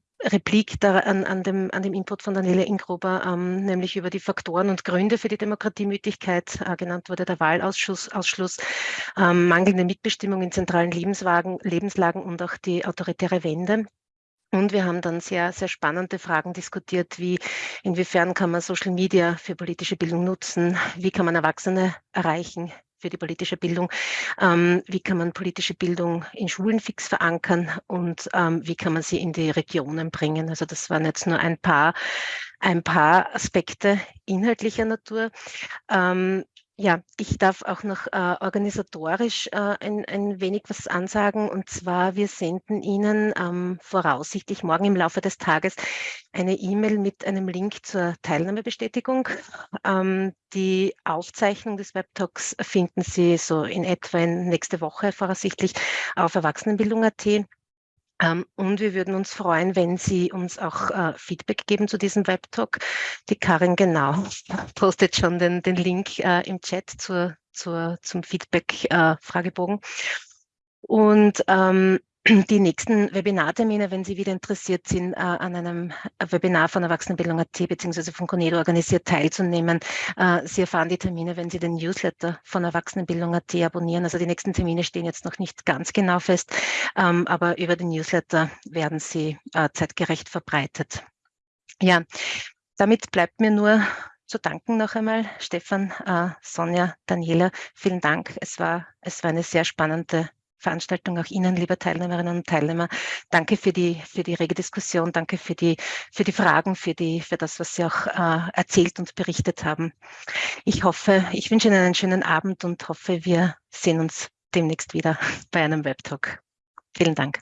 an, an, dem, an dem Input von Daniela Ingruber, ähm, nämlich über die Faktoren und Gründe für die Demokratiemüdigkeit, äh, genannt wurde der Wahlausschluss, Ausschluss, ähm, mangelnde Mitbestimmung in zentralen Lebenslagen und auch die autoritäre Wende. Und wir haben dann sehr, sehr spannende Fragen diskutiert, wie inwiefern kann man Social Media für politische Bildung nutzen, wie kann man Erwachsene erreichen für die politische Bildung, ähm, wie kann man politische Bildung in Schulen fix verankern und ähm, wie kann man sie in die Regionen bringen. Also das waren jetzt nur ein paar, ein paar Aspekte inhaltlicher Natur. Ähm, ja, ich darf auch noch äh, organisatorisch äh, ein, ein wenig was ansagen. Und zwar, wir senden Ihnen ähm, voraussichtlich morgen im Laufe des Tages eine E-Mail mit einem Link zur Teilnahmebestätigung. Ähm, die Aufzeichnung des Webtalks finden Sie so in etwa in nächste Woche voraussichtlich auf Erwachsenenbildung.at. Ähm, und wir würden uns freuen, wenn Sie uns auch äh, Feedback geben zu diesem Webtalk. Die Karin genau postet schon den, den Link äh, im Chat zur, zur, zum Feedback-Fragebogen. Äh, und ähm, die nächsten Webinartermine, wenn Sie wieder interessiert sind, äh, an einem Webinar von Erwachsenenbildung.at bzw. von Conedo organisiert teilzunehmen. Äh, Sie erfahren die Termine, wenn Sie den Newsletter von Erwachsenenbildung.at abonnieren. Also die nächsten Termine stehen jetzt noch nicht ganz genau fest, ähm, aber über den Newsletter werden sie äh, zeitgerecht verbreitet. Ja, damit bleibt mir nur zu danken noch einmal, Stefan, Sonja, Daniela. Vielen Dank. Es war, es war eine sehr spannende Veranstaltung. Auch Ihnen, liebe Teilnehmerinnen und Teilnehmer, danke für die, für die rege Diskussion, danke für die, für die Fragen, für, die, für das, was Sie auch äh, erzählt und berichtet haben. Ich hoffe, ich wünsche Ihnen einen schönen Abend und hoffe, wir sehen uns demnächst wieder bei einem Webtalk. Vielen Dank.